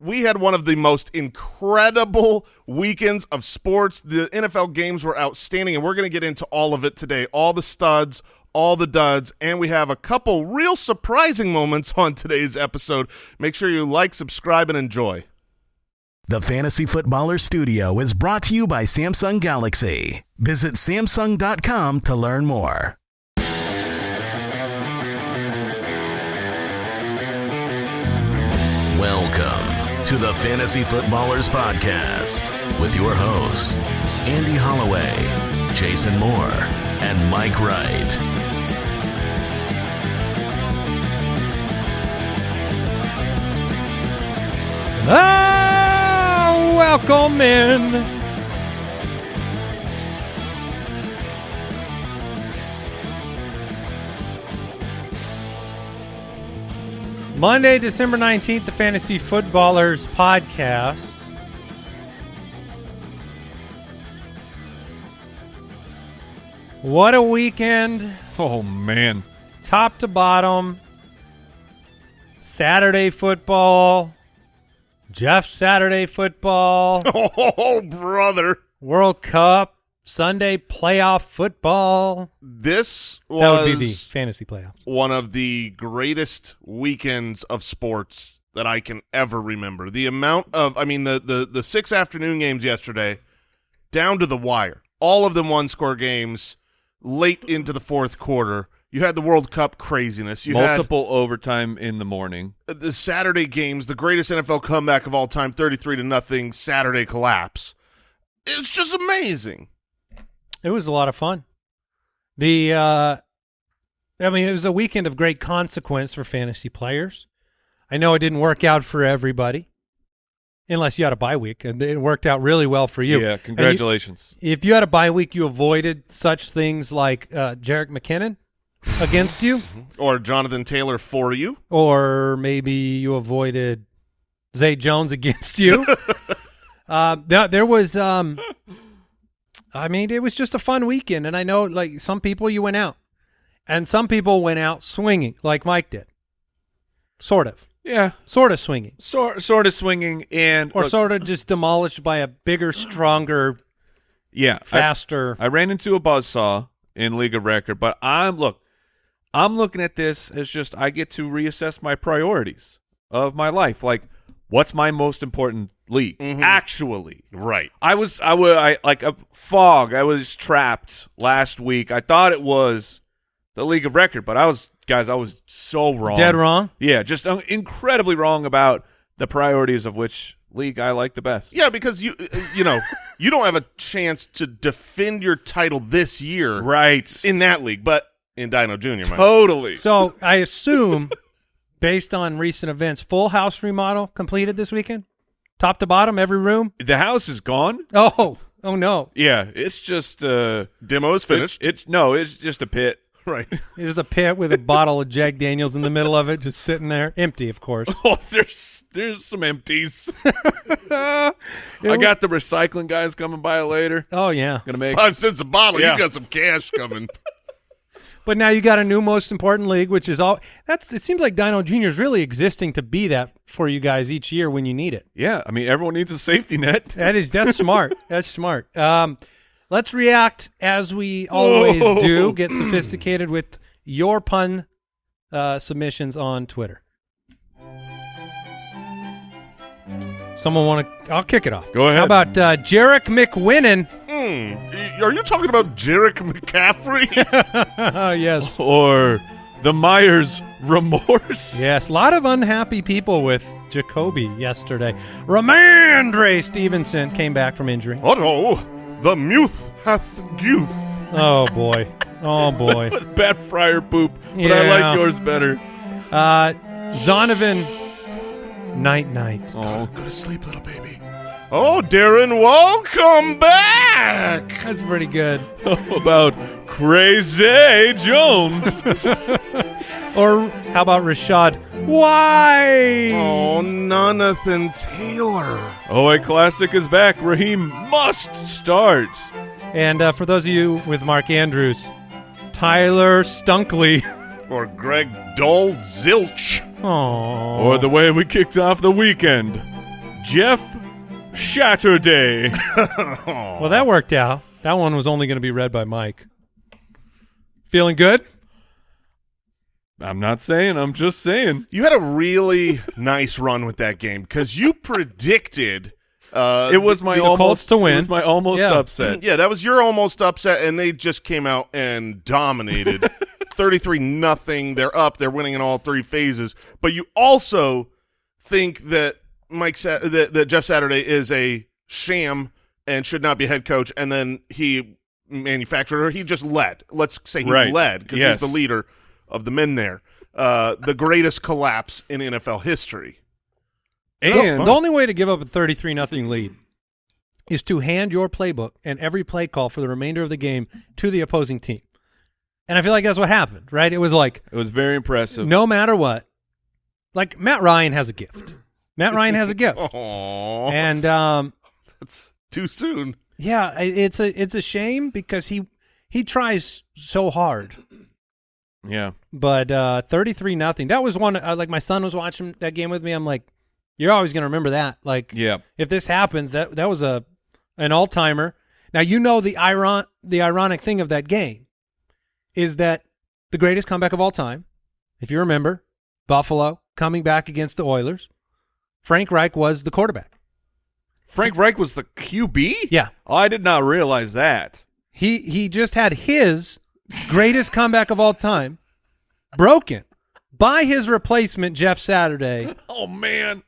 we had one of the most incredible weekends of sports. The NFL games were outstanding, and we're going to get into all of it today. All the studs, all the duds, and we have a couple real surprising moments on today's episode. Make sure you like, subscribe, and enjoy. The Fantasy Footballer Studio is brought to you by Samsung Galaxy. Visit Samsung.com to learn more. To the Fantasy Footballers Podcast with your hosts, Andy Holloway, Jason Moore, and Mike Wright. Ah, welcome in. Monday, December 19th, the Fantasy Footballers Podcast. What a weekend. Oh man. Top to bottom. Saturday football. Jeff Saturday football. Oh, brother. World Cup, Sunday playoff football. This was That would be the fantasy playoffs. one of the greatest weekends of sports that I can ever remember. The amount of, I mean, the the the six afternoon games yesterday, down to the wire. All of them one score games, late into the fourth quarter. You had the World Cup craziness. You Multiple overtime in the morning. Uh, the Saturday games, the greatest NFL comeback of all time, thirty-three to nothing. Saturday collapse. It's just amazing. It was a lot of fun. The uh I mean, it was a weekend of great consequence for fantasy players. I know it didn't work out for everybody. Unless you had a bye week and it worked out really well for you. Yeah, And you- congratulations. if you had a bye week, you avoided such things like uh Jerick McKinnon against you. Or Jonathan Taylor for you. or maybe you avoided Zay Jones against you. uh, there, there was, um, I mean, it was just a fun weekend, and I know like some people you went out, and some people went out swinging, like Mike did, sort of, yeah, sort of swinging, sort sort of swinging and or look, sort of just demolished by a bigger, stronger, yeah, I, faster. I ran into a buzzsaw in League of Record, but I'm look, I'm looking at this as just I get to reassess my priorities of my life. Like, what's my most important league? Actually, Right. I was I was I like a fog. I was trapped last week. I thought it was the League of Record, but I was guys. I was so wrong. Dead wrong. Yeah, just uh, incredibly wrong about the priorities of which league I like the best. Yeah, because you uh, you know you don't have a chance to defend your title this year Right. in that league, but in Dino Junior, man. totally. So I assume, based on recent events, full house remodel completed this weekend, top to bottom, every room. the house is gone. Oh, oh no! Yeah, it's just uh Demo is finished. It, it's no, it's just a pit. right. There's a pit with a bottle of Jack Daniels in the middle of it, just sitting there, empty, of course. Oh, there's there's some empties. I got the recycling guys coming by later. Oh yeah, Gonna make Five cents a bottle. Yeah. You got some cash coming. But now you got a new most important league, which is all. That's. It seems like Dino Junior is really existing to be that for you guys each year when you need it. Yeah, I mean everyone needs a safety net. That is that's smart. That's smart. Um, let's react as we always Whoa. do. Get sophisticated with your pun uh, submissions on Twitter. Someone want to? I'll kick it off. Go ahead. How about uh, Jerick McWinnon? Hmm. Are you talking about Jerick McCaffrey? Oh yes, or the Myers remorse. yes. A lot of unhappy people with Jacoby yesterday. Rhamondre Stevenson came back from injury. oh no, the muth hath youth. Oh boy. Oh boy. Bad fryer poop, but I like yours better. Uh, Zonovan, night night. Oh, Go to sleep, little baby. Oh, Darren, welcome back. That's pretty good. how about Crazy Jones? Or how about Rashad? Why? Oh, Jonathan Taylor. OA Classic is back. Raheem must start. And uh, for those of you with Mark Andrews, Tyler Stunkley. Or Greg Dole Zilch. Oh. Or the way we kicked off the weekend. Jeff Shatterday. Well, that worked out. That one was only going to be read by Mike. Feeling good? I'm not saying. I'm just saying. You had a really nice run with that game because you predicted. Uh, It was my the almost Colts to win. It was my almost Yeah. upset. Yeah, that was your almost upset, and they just came out and dominated. Thirty-three nothing. They're up. They're winning in all three phases. But you also think that Mike Sa- that, that Jeff Saturday is a sham and should not be head coach, and then he manufactured or he just led. Let's say he Right. led because Yes. he's the leader of the men there. Uh, the greatest collapse in NFL history. And The only way to give up a 33 nothing lead is to hand your playbook and every play call for the remainder of the game to the opposing team. And I feel like that's what happened, right? It was like it was very impressive. no matter what, like Matt Ryan has a gift. Matt Ryan has a gift. Oh, And um, that's too soon. yeah, it's a it's a shame because he he tries so hard. Yeah. But uh 33 nothing. That was one uh, like my son was watching that game with me. I'm like you're always going to remember that. Like Yeah. if this happens, that that was a an all timer. Now you know the iron the ironic thing of that game is that the greatest comeback of all time, if you remember, Buffalo coming back against the Oilers. Frank Reich was the quarterback. Frank Reich was the QB? Yeah. Oh, I did not realize that. He he just had his greatest comeback of all time broken by his replacement Jeff Saturday Oh man.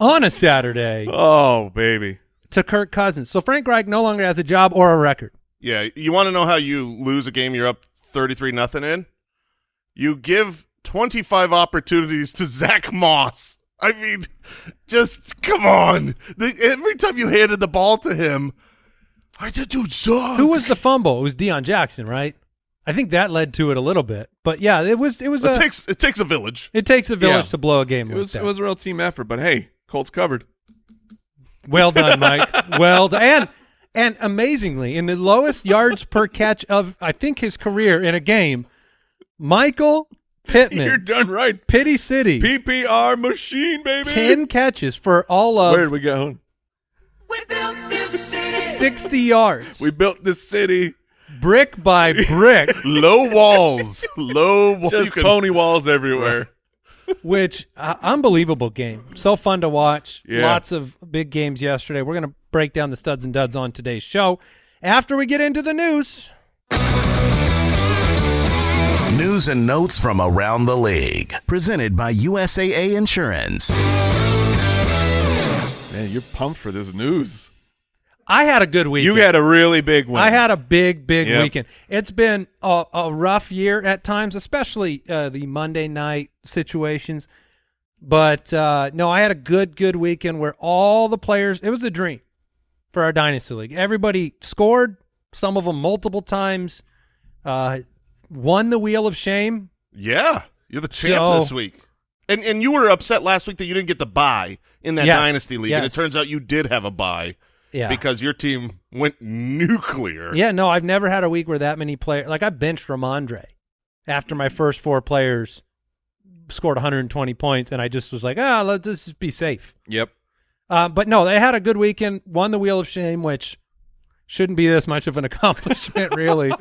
on a Saturday Oh baby. to Kirk Cousins. So Frank Reich no longer has a job or a record. Yeah, you want to know how you lose a game you're up 33 nothing in? You give 25 opportunities to Zach Moss. I mean, just come on. The, every time you handed the ball to him, I just dude sucks. Who was the fumble? It was Deon Jackson, right? I think that led to it a little bit. But yeah, it was it was It a, takes it takes a village. it takes a village Yeah. to blow a game It was it was a real team effort, but hey, Colts covered. well done, Mike. well done. And and amazingly, in the lowest yards per catch of I think his career in a game, Michael Pittman. You're done right. Pity City, PPR machine, baby. ten catches for all of Where did we go? sixty yards, We built this city. brick by brick. Low walls. Low walls. Just You can- pony walls everywhere. Which uh, unbelievable game. So fun to watch. Yeah. Lots of big games yesterday. We're going to break down the studs and duds on today's show after we get into the news. News and notes from around the league. Presented by USAA Insurance. Man, you're pumped for this news. I had a good week. You had a really big one. I had a big, big Yep. weekend. It's been a, a rough year at times, especially uh, the Monday night situations. But uh, no, I had a good, good weekend where all the players, it was a dream for our Dynasty League. Everybody scored, some of them multiple times, uh, won the Wheel of Shame. Yeah, you're the champ So- this week. And and you were upset last week that you didn't get the buy in that Yes, dynasty league, and it turns out you did have a buy Yeah. because your team went nuclear. Yeah, no, I've never had a week where that many players, like I benched Rhamondre after my first four players scored 120 points, and I just was like, ah, let's just be safe. Yep. Uh, but no, they had a good weekend. Won the Wheel of Shame, which shouldn't be this much of an accomplishment, really.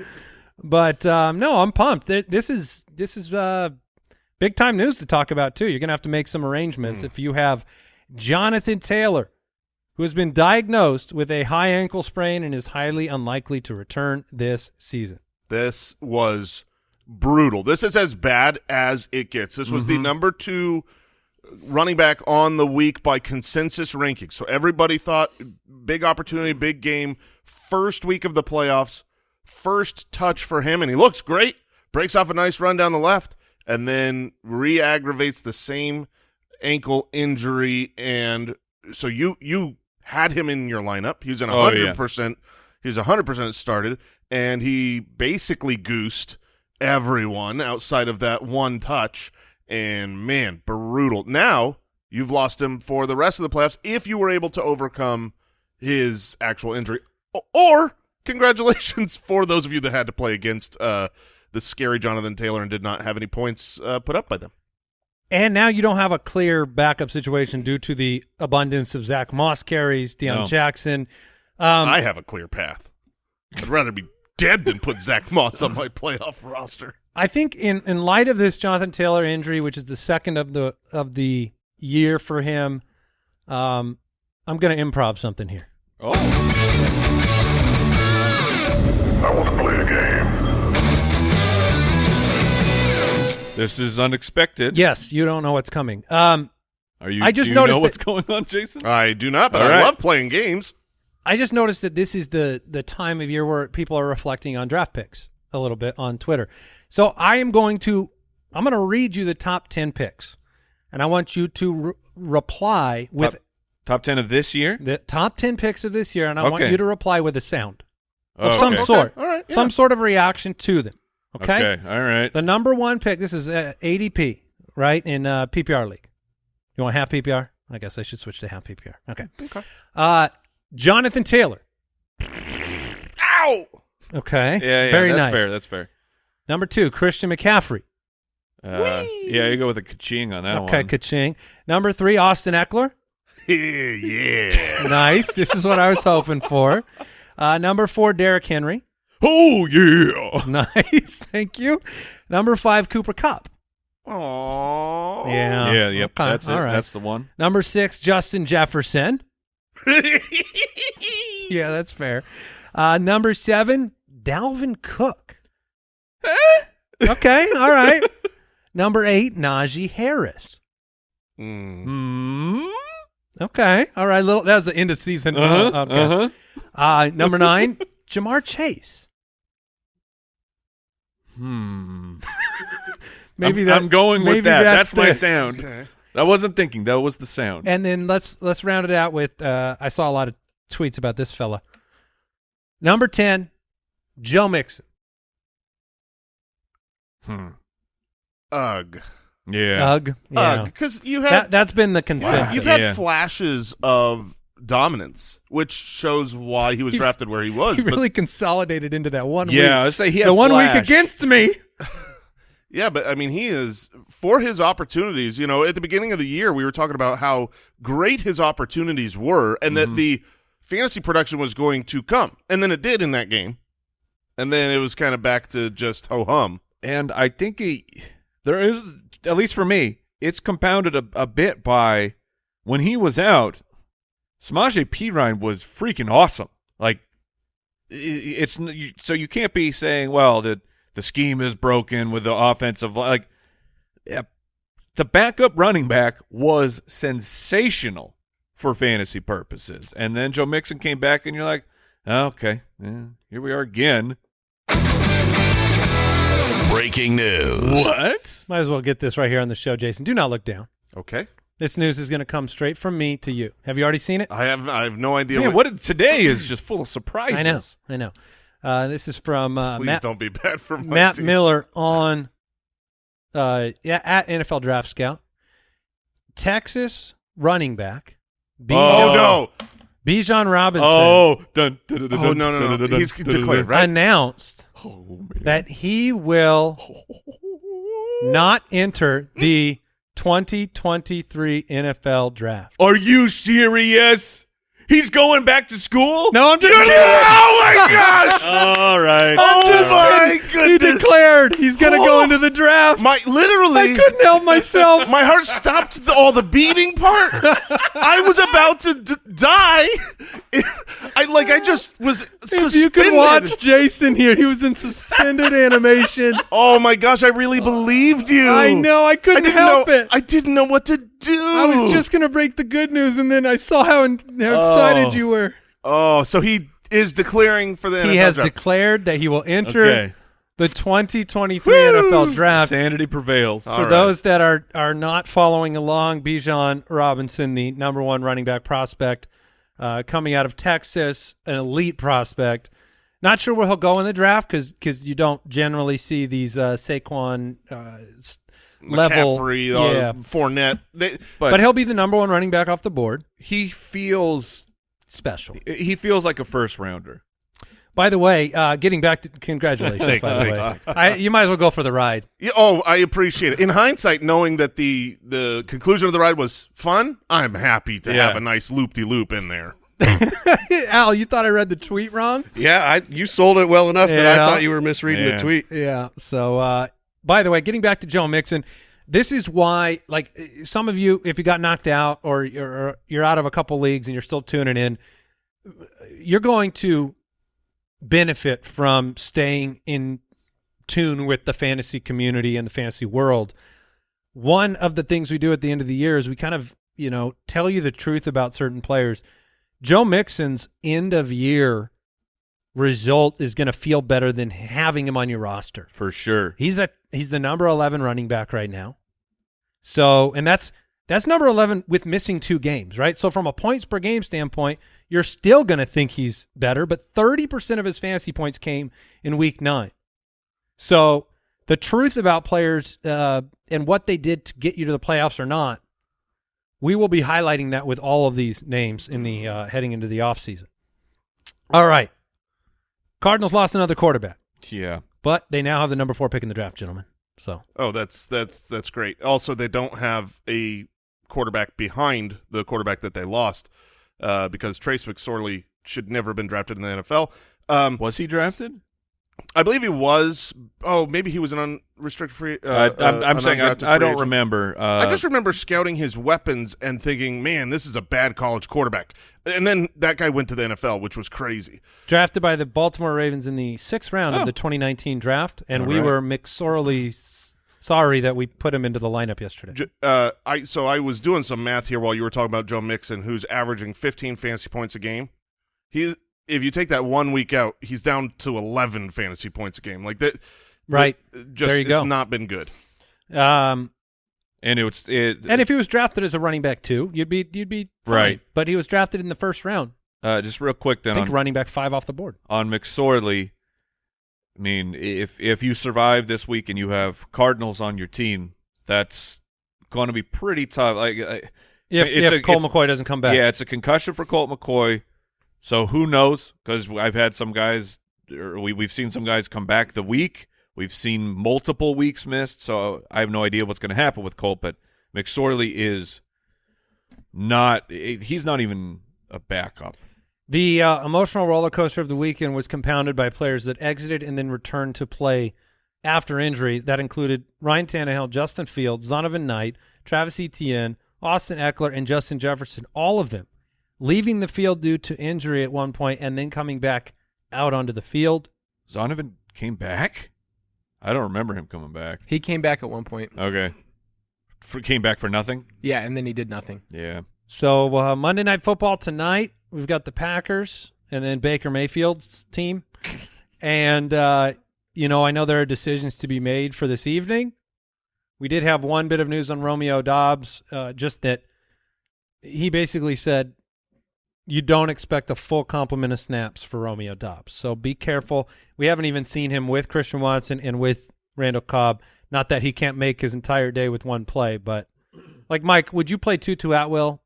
But um, no, I'm pumped. This is this is uh, big time news to talk about too. You're gonna have to make some arrangements if you have Jonathan Taylor, who has been diagnosed with a high ankle sprain and is highly unlikely to return this season. This was brutal. This is as bad as it gets. This was the mm-hmm. number two running back on the week by consensus rankings. So everybody thought big opportunity, big game, first week of the playoffs, first touch for him, and he looks great. Breaks off a nice run down the left, and then re-aggravates the same ankle injury. And so you you had him in your lineup. He was in Oh, hundred yeah. percent. He was hundred percent started, and he basically goosed everyone outside of that one touch. And man, brutal. Now you've lost him for the rest of the playoffs if you were able to overcome his actual injury. Or congratulations for those of you that had to play against uh, the scary Jonathan Taylor and did not have any points uh, put up by them. And now you don't have a clear backup situation due to the abundance of Zach Moss carries, Deon No. Jackson. Um, I have a clear path. I'd rather be dead than put Zach Moss on my playoff roster. I think in in light of this Jonathan Taylor injury, which is the second of the of the year for him, um, I'm going to improv something here. Oh, I want to play a game. This is unexpected. Yes, you don't know what's coming. Um, Are you? I just do you noticed know what's that- going on, Jason. I do not, but All I right. love playing games. I just noticed that this is the the time of year where people are reflecting on draft picks a little bit on Twitter. So I am going to I'm going to read you the top 10 picks. And I want you to re- reply with top, top ten of this year. the top 10 picks of this year and I want you to reply with a sound of Okay. some Okay. sort. All right, yeah. Some sort of reaction to them. Okay? Okay. All right. The number 1 pick this is uh, ADP, right? In uh, PPR league. You want half PPR? I guess I should switch to half PPR. Okay. Okay. Uh Jonathan Taylor. Ow! Okay. Yeah. Yeah. Very that's nice. fair. That's fair. Number two, Christian McCaffrey. Uh, yeah, you go with a kaching on that okay, one. ka-ching. Number three, Austin Ekeler. yeah. Nice. this is what I was hoping for. Uh, number four, Derrick Henry. Oh yeah. Nice. Thank you. Number five, Cooper Kupp. Aww. Yeah. yeah. Yep. Okay, That's it. all right. That's the one. Number six, Justin Jefferson. Yeah, that's fair. Uh, number seven, Dalvin Cook. okay. All right. number eight, Najee Harris. Mm. Hmm. Okay. All right. Little, that was the end of season. Uh-huh. Uh, okay. Uh-huh. Uh, number nine, Ja'Marr Chase. Hmm. Maybe I'm, that, I'm going with that. That's, my the- sound. Okay. I wasn't thinking. That was the sound. And then let's let's round it out with. Uh, I saw a lot of tweets about this fella. Number ten, Joe Mixon. Hmm. Ugh. Yeah. Ugh. Yeah. Because you have That that's been the consensus. you've had Yeah. flashes of dominance, which shows why he was He- drafted where he was. he but- really consolidated into that one. yeah. week. I say he had the one flash. week against me. Yeah, but I mean, he is for his opportunities. You know, at the beginning of the year, we were talking about how great his opportunities were, and Mm-hmm. that the fantasy production was going to come, and then it did in that game, and then it was kind of back to just ho hum. and I think he there is at least for me, it's compounded a, a bit by when he was out. Samaje Perine was freaking awesome. Like i- i- it's so you can't be saying, well, the the scheme is broken with the offensive like. Yeah, the backup running back was sensational for fantasy purposes, and then Joe Mixon came back, and you're like, oh, okay, yeah, here we are again. Breaking news. What? Might as well get this right here on the show, Jason. Do not look down. Okay, This news is going to come straight from me to you. Have you already seen it? I have I have no idea. Man, what, what today is just full of surprises. I know. I know. Uh, this is from uh, please Matt, don't be bad for my Matt team. Miller on uh, yeah, at NFL Draft Scout. Texas running back. Bijan, Oh no! Bijan Robinson Oh, dun, dun, dun, dun, Oh no no no! dun, dun, He's dun, dun, declared right. announced Oh, that he will not enter the 2023 NFL Draft. Are you serious? He's going back to school? No, I'm just kidding. Oh my gosh! All right. Oh just my He goodness! He declared he's going to go Oh. into the draft. My literally, I couldn't help myself. my heart stopped the, all the beating part. I was about to d- die. I like I just was If you could watch Jason here, he was in suspended animation. Oh my gosh! I really believed you. I know, I I couldn't didn't help know, it. I didn't know what to do. I was just going to break the good news, and then I saw how, how excited Oh. you were. Oh, so he is declaring for the He NFL has draft. declared that he will enter Okay. the 2023 NFL Draft. Sanity prevails. For right. those that are are not following along, Bijan Robinson, the number one running back prospect, uh, coming out of Texas, an elite prospect. Not sure where he'll go in the draft because because you don't generally see these uh, Saquon uh, s- level. McCaffrey, uh, yeah, Fournette. They, but, but he'll be the number one running back off the board. he feels Special. he feels like a first rounder. By the way, uh, getting back to congratulations. Thank by you, the way, I, you might as well go for the ride. Yeah, oh, I appreciate it. In hindsight, knowing that the the conclusion of the ride was fun, I'm happy to Yeah. have a nice loop de loop in there. Al, you thought I read the tweet wrong? Yeah, I you sold it well enough that I thought you were misreading Yeah. the tweet. Yeah. So, uh, by the way, getting back to Joe Mixon, this is why, like, some of you, if you got knocked out or you're you're out of a couple leagues and you're still tuning in, you're going to benefit from staying in tune with the fantasy community and the fantasy world. One of the things we do at the end of the year is we kind of, you know, tell you the truth about certain players. Joe Mixon's end of year result is going to feel better than having him on your roster. For sure. He's a he's the number 11 running back right now. So, and that's that's number 11 with missing two games, right? So from a points per game standpoint, you're still going to think he's better, but 30% of his fantasy points came in week 9. So, the truth about players uh, and what they did to get you to the playoffs or not, we will be highlighting that with all of these names in the uh, heading into the offseason. All right. Cardinals lost another quarterback Yeah. but they now have the number four pick in the draft, gentlemen. So Oh, that's that's that's great. Also, they don't have a quarterback behind the quarterback that they lost uh, because Trace McSorley should never have been drafted in the NFL. Um, Was he drafted? I believe he was. Oh, maybe he was an unrestricted free. Uh, Uh, I'm, uh, I'm saying I, undrafted I don't agent. remember. Uh, I just remember scouting his weapons and thinking, "Man, this is a bad college quarterback." And then that guy went to the NFL, which was crazy. drafted by the Baltimore Ravens in the sixth round Oh. of the 2019 draft, and All we right. were McSorley sorry that we put him into the lineup yesterday. Uh, I so I was doing some math here while you were talking about Joe Mixon, who's averaging 15 fantasy points a game. He, if you take that one week out, he's down to 11 fantasy points a game. Like that, Right. that- Just There you it's go. not been good. Um, and it was it. and if he was drafted as a running back too, you'd be you'd be fine. Right. But he was drafted in the first round. uh, just real quick I then think on, running back five off the board. on McSorley. I mean, if if you survive this week and you have Cardinals on your team, that's going to be pretty tough. Like, If, if a- Colt McCoy doesn't come back, yeah, it's a concussion for Colt McCoy. So who knows? Because I've had some guys, or we we've seen some guys come back the week. We've seen multiple weeks missed. So I have no idea what's going to happen with Colt. But McSorley is not. He's not even a backup. The uh, emotional roller coaster of the weekend was compounded by players that exited and then returned to play after injury. That included Ryan Tannehill, Justin Fields, Zonovan Knight, Travis Etienne, Austin Ekeler, and Justin Jefferson. All of them leaving the field due to injury at one point and then coming back out onto the field. Zonovan came back. I don't remember him coming back. He came back at one point. Okay, for, came back for nothing. Yeah, and then he did nothing. Yeah. So uh, Monday Night Football tonight, we've got the Packers and then Baker Mayfield's team. and, uh, you know, I know there are decisions to be made for this evening. We did have one bit of news on Romeo Doubs, uh, just that he basically said you don't expect a full complement of snaps for Romeo Doubs. So be careful. We haven't even seen him with Christian Watson and with Randall Cobb. Not that he can't make his entire day with one play, but like Mike, would you play Tutu Atwell?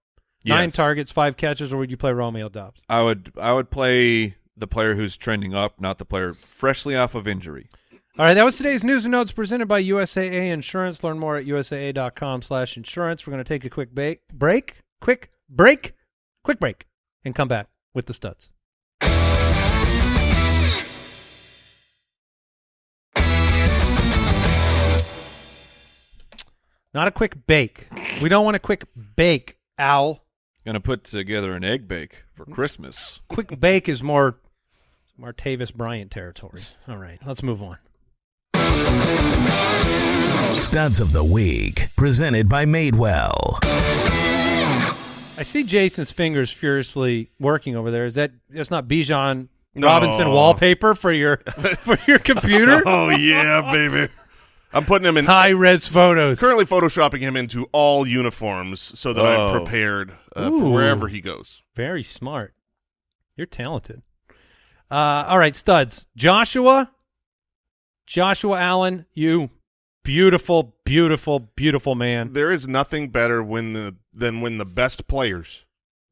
Nine Yes. targets, five catches, or would you play Romeo Doubs? I would I would play the player who's trending up, not the player freshly off of injury. All right, that was today's news and notes presented by USAA Insurance. Learn more at usaa.com slash insurance. We're going to take a quick ba- break, quick break, quick break, and come back with the studs. Not a quick bake. We don't want a quick bake, Al. Gonna put together an egg bake for Christmas. Quick bake is more Martavis Bryant territory. All right, let's move on. Studs of the Week, presented by Madewell. I see Jason's fingers furiously working over there. Is that that's not Bijan No. Robinson wallpaper for your for your computer? Oh yeah, baby. I'm putting him in. High res photos. Currently photoshopping him into all uniforms so that I'm Oh. prepared uh, for wherever he goes. Very smart. You're talented. Uh, all right, studs. Joshua, Joshua Allen, you beautiful, beautiful, beautiful man. There is nothing better when the than when the best players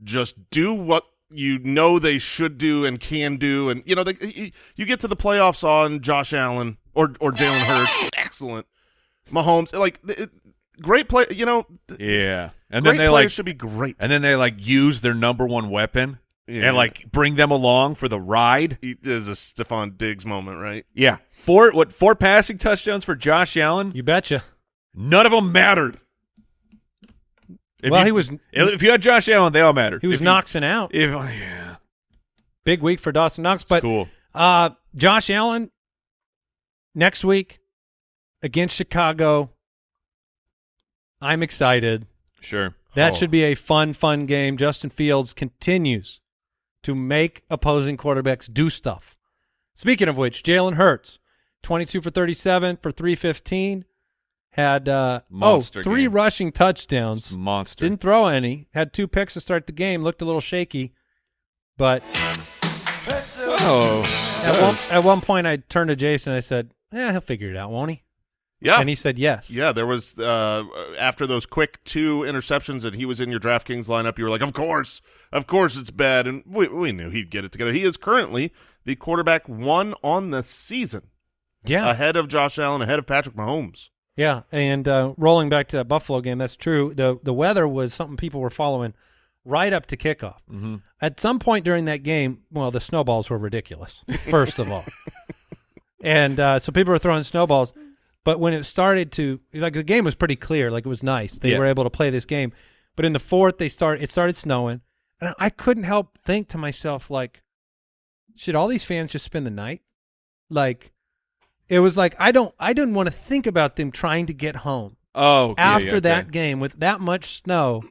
just do what you know they should do and can do, and you know they, you, you get to the playoffs on Josh Allen or or Jalen Hurts, excellent. Mahomes, like it, great play. You know, Yeah. And great then they players like should be great. and then they like use their number one weapon Yeah. and like bring them along for the ride. He- There's a Stefon Diggs moment, right? Yeah. Four what four passing touchdowns for Josh Allen? You betcha. None of them mattered. If well, you- he was If you had Josh Allen, they all mattered. he was if you- Knoxing out. If yeah, Big week for Dawson Knox, but cool. uh, Josh Allen next week against Chicago. I'm excited. Sure. That Oh. should be a fun, fun game. Justin Fields continues to make opposing quarterbacks do stuff. Speaking of which, Jalen Hurts, 22 for 37 for 315, had uh, oh Monster three game. rushing touchdowns. Monster. Didn't throw any. Had two picks to start the game. Looked a little shaky, but oh. at one, at one point I turned to Jason. I said, "Yeah, he'll figure it out, won't he?" Yeah. And he said, "Yes." Yeah, there was uh, after those quick two interceptions and he was in your DraftKings lineup. You were like, "Of course, of course, it's bad," and we we knew he'd get it together. He is currently the quarterback one on the season, Yeah. ahead of Josh Allen, ahead of Patrick Mahomes. Yeah, and uh, rolling back to that Buffalo game, that's true. the The weather was something people were following right up to kickoff. hmm At some point during that game, well, the snowballs were ridiculous. First of all, and uh, so people were throwing snowballs. But when it started to like the game was pretty clear, like it was nice. They Yeah. were able to play this game. But in the fourth, they start it started snowing, and I couldn't help think to myself like, should all these fans just spend the night? Like, it was like I don't I didn't want to think about them trying to get home Oh. after yeah, that okay. game with that much snow.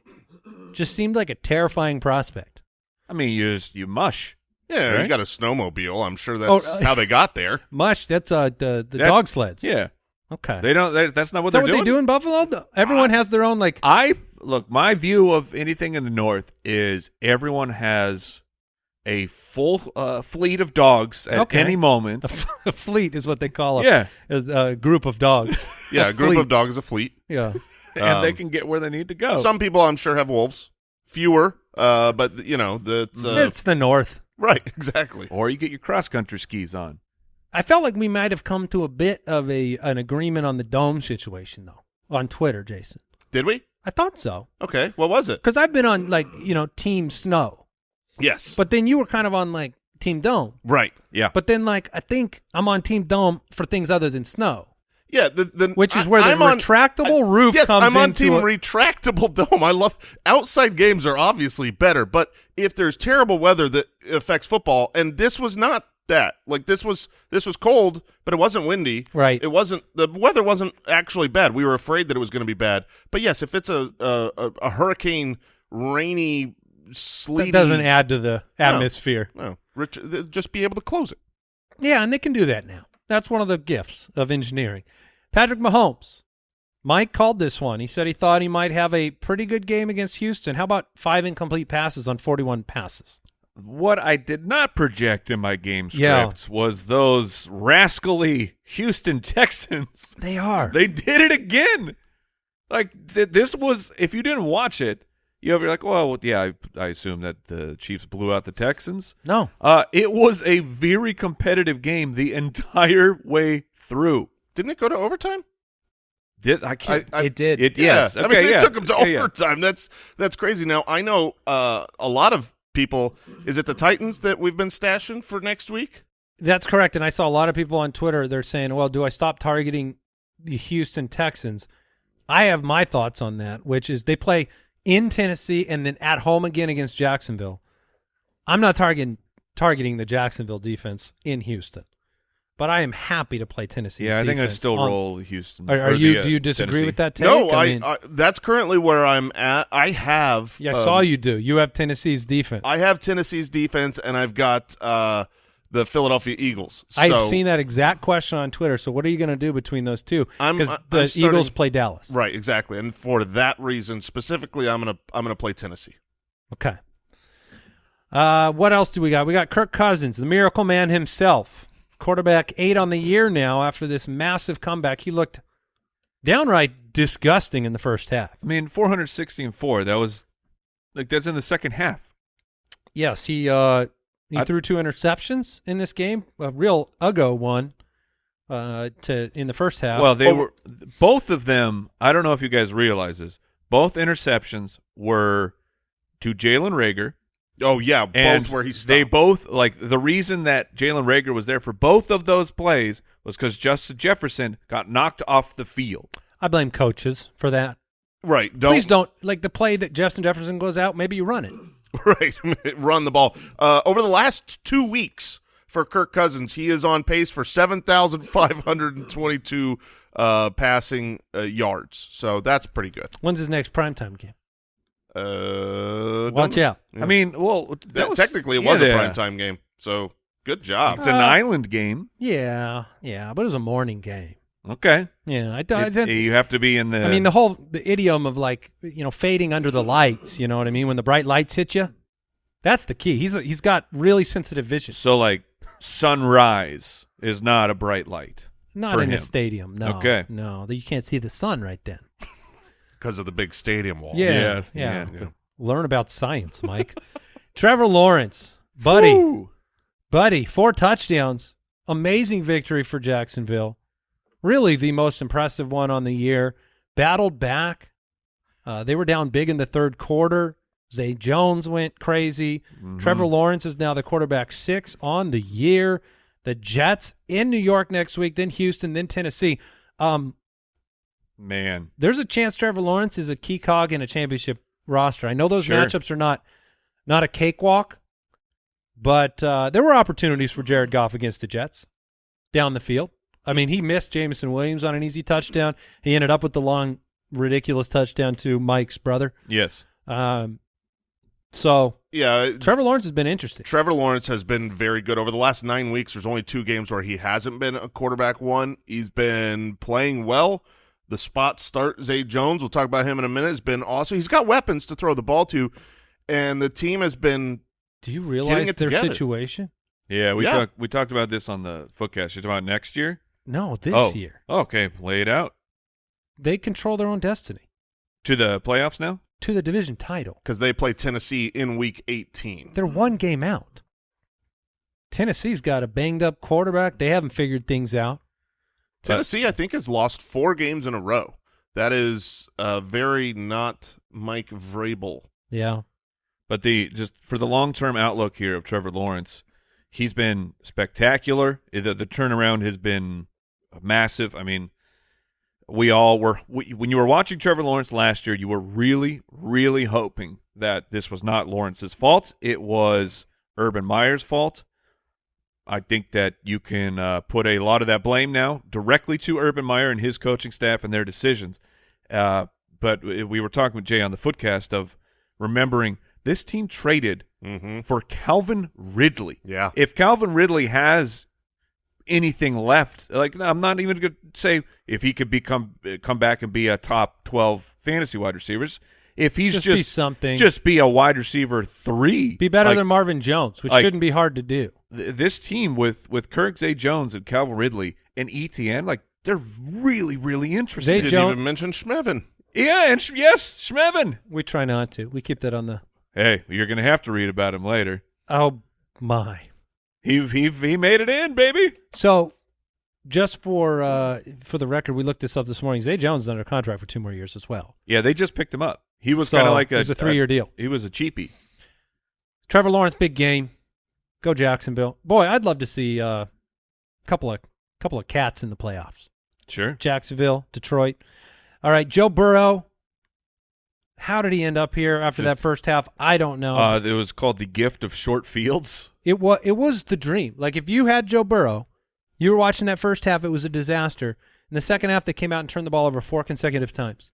Just seemed like a terrifying prospect. I mean, you just you mush. Yeah, you got a snowmobile. I'm sure that's Oh, uh, how they got there. Mush, that's uh the the That- dog sleds. Yeah. Okay. They don't. That's not what Is that they're what doing. they do in Buffalo? The- Everyone has their own like I look. My view of anything in the north is everyone has a full uh, fleet of dogs at Okay. any moment. a fleet is what they call a, yeah, a, a group of dogs. Yeah, a group fleet. of dogs, a fleet. Yeah. and they Um, can get where they need to go. Some people, I'm sure, have wolves. Fewer, uh, but you know that's uh, it's the North. right. Exactly. or you get your cross country skis on. I felt like we might have come to a bit of a an agreement on the dome situation though on Twitter, Jason. Did we? I thought so Okay. What was it? because I've been on like you know Team Snow, Yes. but then you were kind of on like Team Dome. right. Yeah, But then like I think I'm on Team Dome for things other than snow. Yeah. The, the, Which is I- where the I'm on- retractable I- roof yes, comes I'm on team a- retractable dome. I love outside games are obviously better, but if there's terrible weather that affects football, and this was not that. Like this was this was cold, but it wasn't windy. Right. It wasn't the weather wasn't actually bad. We were afraid that it was going to be bad. But yes, if it's a a, a, hurricane, rainy, sleety, that doesn't add to the atmosphere. No, Rich, just be able to close it. Yeah, and they can do that now. That's one of the gifts of engineering. Patrick Mahomes. Mike called this one. He said he thought he might have a pretty good game against Houston. How about five incomplete passes on 41 passes? What I did not project in my game Yeah. was those rascally Houston Texans. They are. They did it again. Like th- this was, if you didn't watch it, you ever like, well, yeah, I, I assume that the Chiefs blew out the Texans. no. Uh, it was a very competitive game the entire way through. Didn't it go to overtime? Did I can't? I- it did. it Yeah, yes. I mean they yeah. took them to Yeah, yeah. overtime. That's that's crazy. Now I know uh, a lot of people. Is it the Titans that we've been stashing for next week? That's correct. And I saw a lot of people on Twitter. They're saying, well, do I stop targeting the Houston Texans? I have my thoughts on that, which is they play in Tennessee and then at home again against Jacksonville. I'm not targeting targeting the Jacksonville defense in Houston, but I am happy to play Tennessee. Yeah, I think I still roll Houston. Are, are you? the, uh, do you disagree Tennessee. with that take? no, I, mean, I, That's currently where I'm at. I have. yeah, I um, saw you do. You have Tennessee's defense. I have Tennessee's defense, and I've got uh, the Philadelphia Eagles. I've seen that exact question on Twitter. So what are you going to do between those two? I'm- Because I'm the starting- Eagles play Dallas. Right, exactly, and for that reason specifically, I'm gonna I'm gonna play Tennessee. Okay. Uh, what else do we got? We got Kirk Cousins, the miracle man himself. Quarterback eight on the year now after this massive comeback. He looked downright disgusting in the first half. I mean, 460 and four. That was like that's in the second half. Yes, he uh he I- threw two interceptions in this game. A real uggo one uh to in the first half. Well, they Oh. were both of them. I don't know if you guys realize this. Both interceptions were to Jalen Reagor, Oh yeah, and where he they both like the reason that Jalen Reagor was there for both of those plays was because Justin Jefferson got knocked off the field. I blame coaches for that. right. Don't Please don't like the play that Justin Jefferson goes out, maybe you run it. right run the ball. Uh, over the last two weeks for Kirk Cousins, he is on pace for seven thousand five hundred and twenty-two uh, passing uh, yards. So that's pretty good. When's his next primetime game? Uh, Watch out. Yeah. I mean, well, that That- was, technically it was yeah, a primetime game. So good job. It's an Uh, island game. Yeah, yeah, but it was a morning game. Okay, Yeah, I, I, It- think- you have to be in the. I mean the whole the idiom of like you know fading under the lights. You know what I mean? When the bright lights hit you, that's the key. He's he's got really sensitive vision. so like sunrise is not a bright light. Not for in a stadium. No. Okay. No, you can't see the sun right then. Because of the big stadium wall. Yeah. Yes, yeah. yeah. Yeah. Learn about science, Mike. Trevor Lawrence, buddy, Woo! buddy, four touchdowns. Amazing victory for Jacksonville. Really the most impressive one on the year. Battled back. Uh, they were down big in the third quarter. Zay Jones went crazy. Mm-hmm. Trevor Lawrence is now the quarterback six on the year. The Jets in New York next week, then Houston, then Tennessee. Um, Man, there's a chance Trevor Lawrence is a key cog in a championship roster. I know those Sure. matchups are not not a cakewalk, but uh, there were opportunities for Jared Goff against the Jets down the field. I mean, he missed Jameson Williams on an easy touchdown. He ended up with the long, ridiculous touchdown to Mike's brother. yes. Um, so Yeah, Trevor Lawrence has been interesting. Trevor Lawrence has been very good over the last nine weeks. There's only two games where he hasn't been a quarterback one. He's been playing well. The spot start Zay Jones. We'll talk about him in a minute. Has been awesome. He's got weapons to throw the ball to, and the team has been. Do you realize it their together. situation? Yeah, we Yeah. talked we talked about this on the footcast. You're talking about next year? No, this oh. year Okay, lay it out. they control their own destiny To the playoffs now? to the division title. because they play Tennessee in Week 18. They're one game out. Tennessee's got a banged up quarterback. They haven't figured things out. Tennessee, I think, has lost four games in a row. That is uh, very not Mike Vrabel. Yeah. But the just for the long term outlook here of Trevor Lawrence, he's been spectacular. The, the turnaround has been massive. I mean, we all were we, when you were watching Trevor Lawrence last year, you were really, really hoping that this was not Lawrence's fault. It was Urban Meyer's fault. I think that you can uh, put a lot of that blame now directly to Urban Meyer and his coaching staff and their decisions. Uh, but we were talking with Jay on the footcast of remembering this team traded Mm-hmm. for Calvin Ridley. Yeah. If Calvin Ridley has anything left, like I'm not even going to say if he could become come back and be a top 12 fantasy wide receivers. If he's Just just, be something. just be a wide receiver three, Be better like, than Marvin Jones, which like- shouldn't be hard to do. th- this team with with Kirk Zay Jones and Calvin Ridley and ETN, like they're really really interesting. Zay Didn't Jones- even mention Schmevin. yeah, and sh- yes, Schmevin. We try not to. We keep that on the. Hey, you're gonna have to read about him later. Oh my! He he he made it in, baby. So, just for uh for the record, we looked this up this morning. Zay Jones is under contract for two more years as well. Yeah, they just picked him up. He was So, kind of like it a, was a three-year deal. He was a cheapie. Trevor Lawrence, big game. Go Jacksonville. Boy, I'd love to see a uh, couple of couple of cats in the playoffs. Sure. Jacksonville, Detroit. All right, Joe Burrow. How did he end up here after that first half? I don't know. Uh, it was called the gift of short fields. it was it was the dream. Like if you had Joe Burrow, you were watching that first half, it was a disaster. In the second half, they came out and turned the ball over four consecutive times.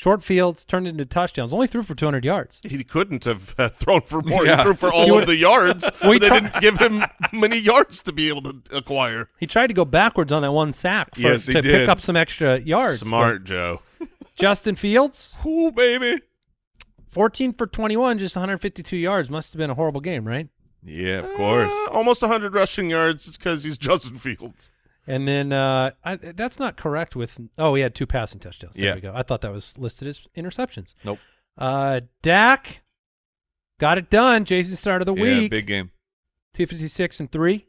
Short fields turned into touchdowns. Only threw for 200 yards. He couldn't have uh, thrown for more. Yeah. He threw for all of the yards. We they try- didn't give him many yards to be able to acquire. He tried to go backwards on that one sack for, Yes, to did. pick up some extra yards. Smart Joe. Justin Fields, Ooh, baby. 14 for 21, just 152 yards. Must have been a horrible game, right? Yeah, of course. Uh, almost 100 rushing yards because he's Justin Fields. And then uh, I, that's not correct with. Oh, he had two passing touchdowns. There Yeah. we go. I thought that was listed as interceptions. Nope. Uh, Dak, got it done. Jason start of the Yeah, week. big game. 256 and 3.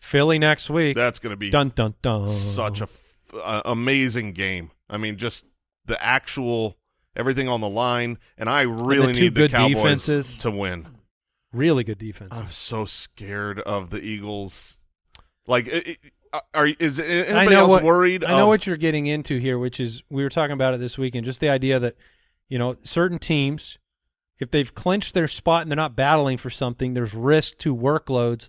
Philly next week. That's going to be dun dun dun. such a f- uh, amazing game. I mean, just the actual everything on the line, and I really two need the good Cowboys defenses. to win. really good defense. I'm so scared of the Eagles. Like, i- i- are is anybody else what, worried? I know of- what you're getting into here, which is we were talking about it this weekend. Just the idea that you know certain teams, if they've clinched their spot and they're not battling for something, there's risk to workloads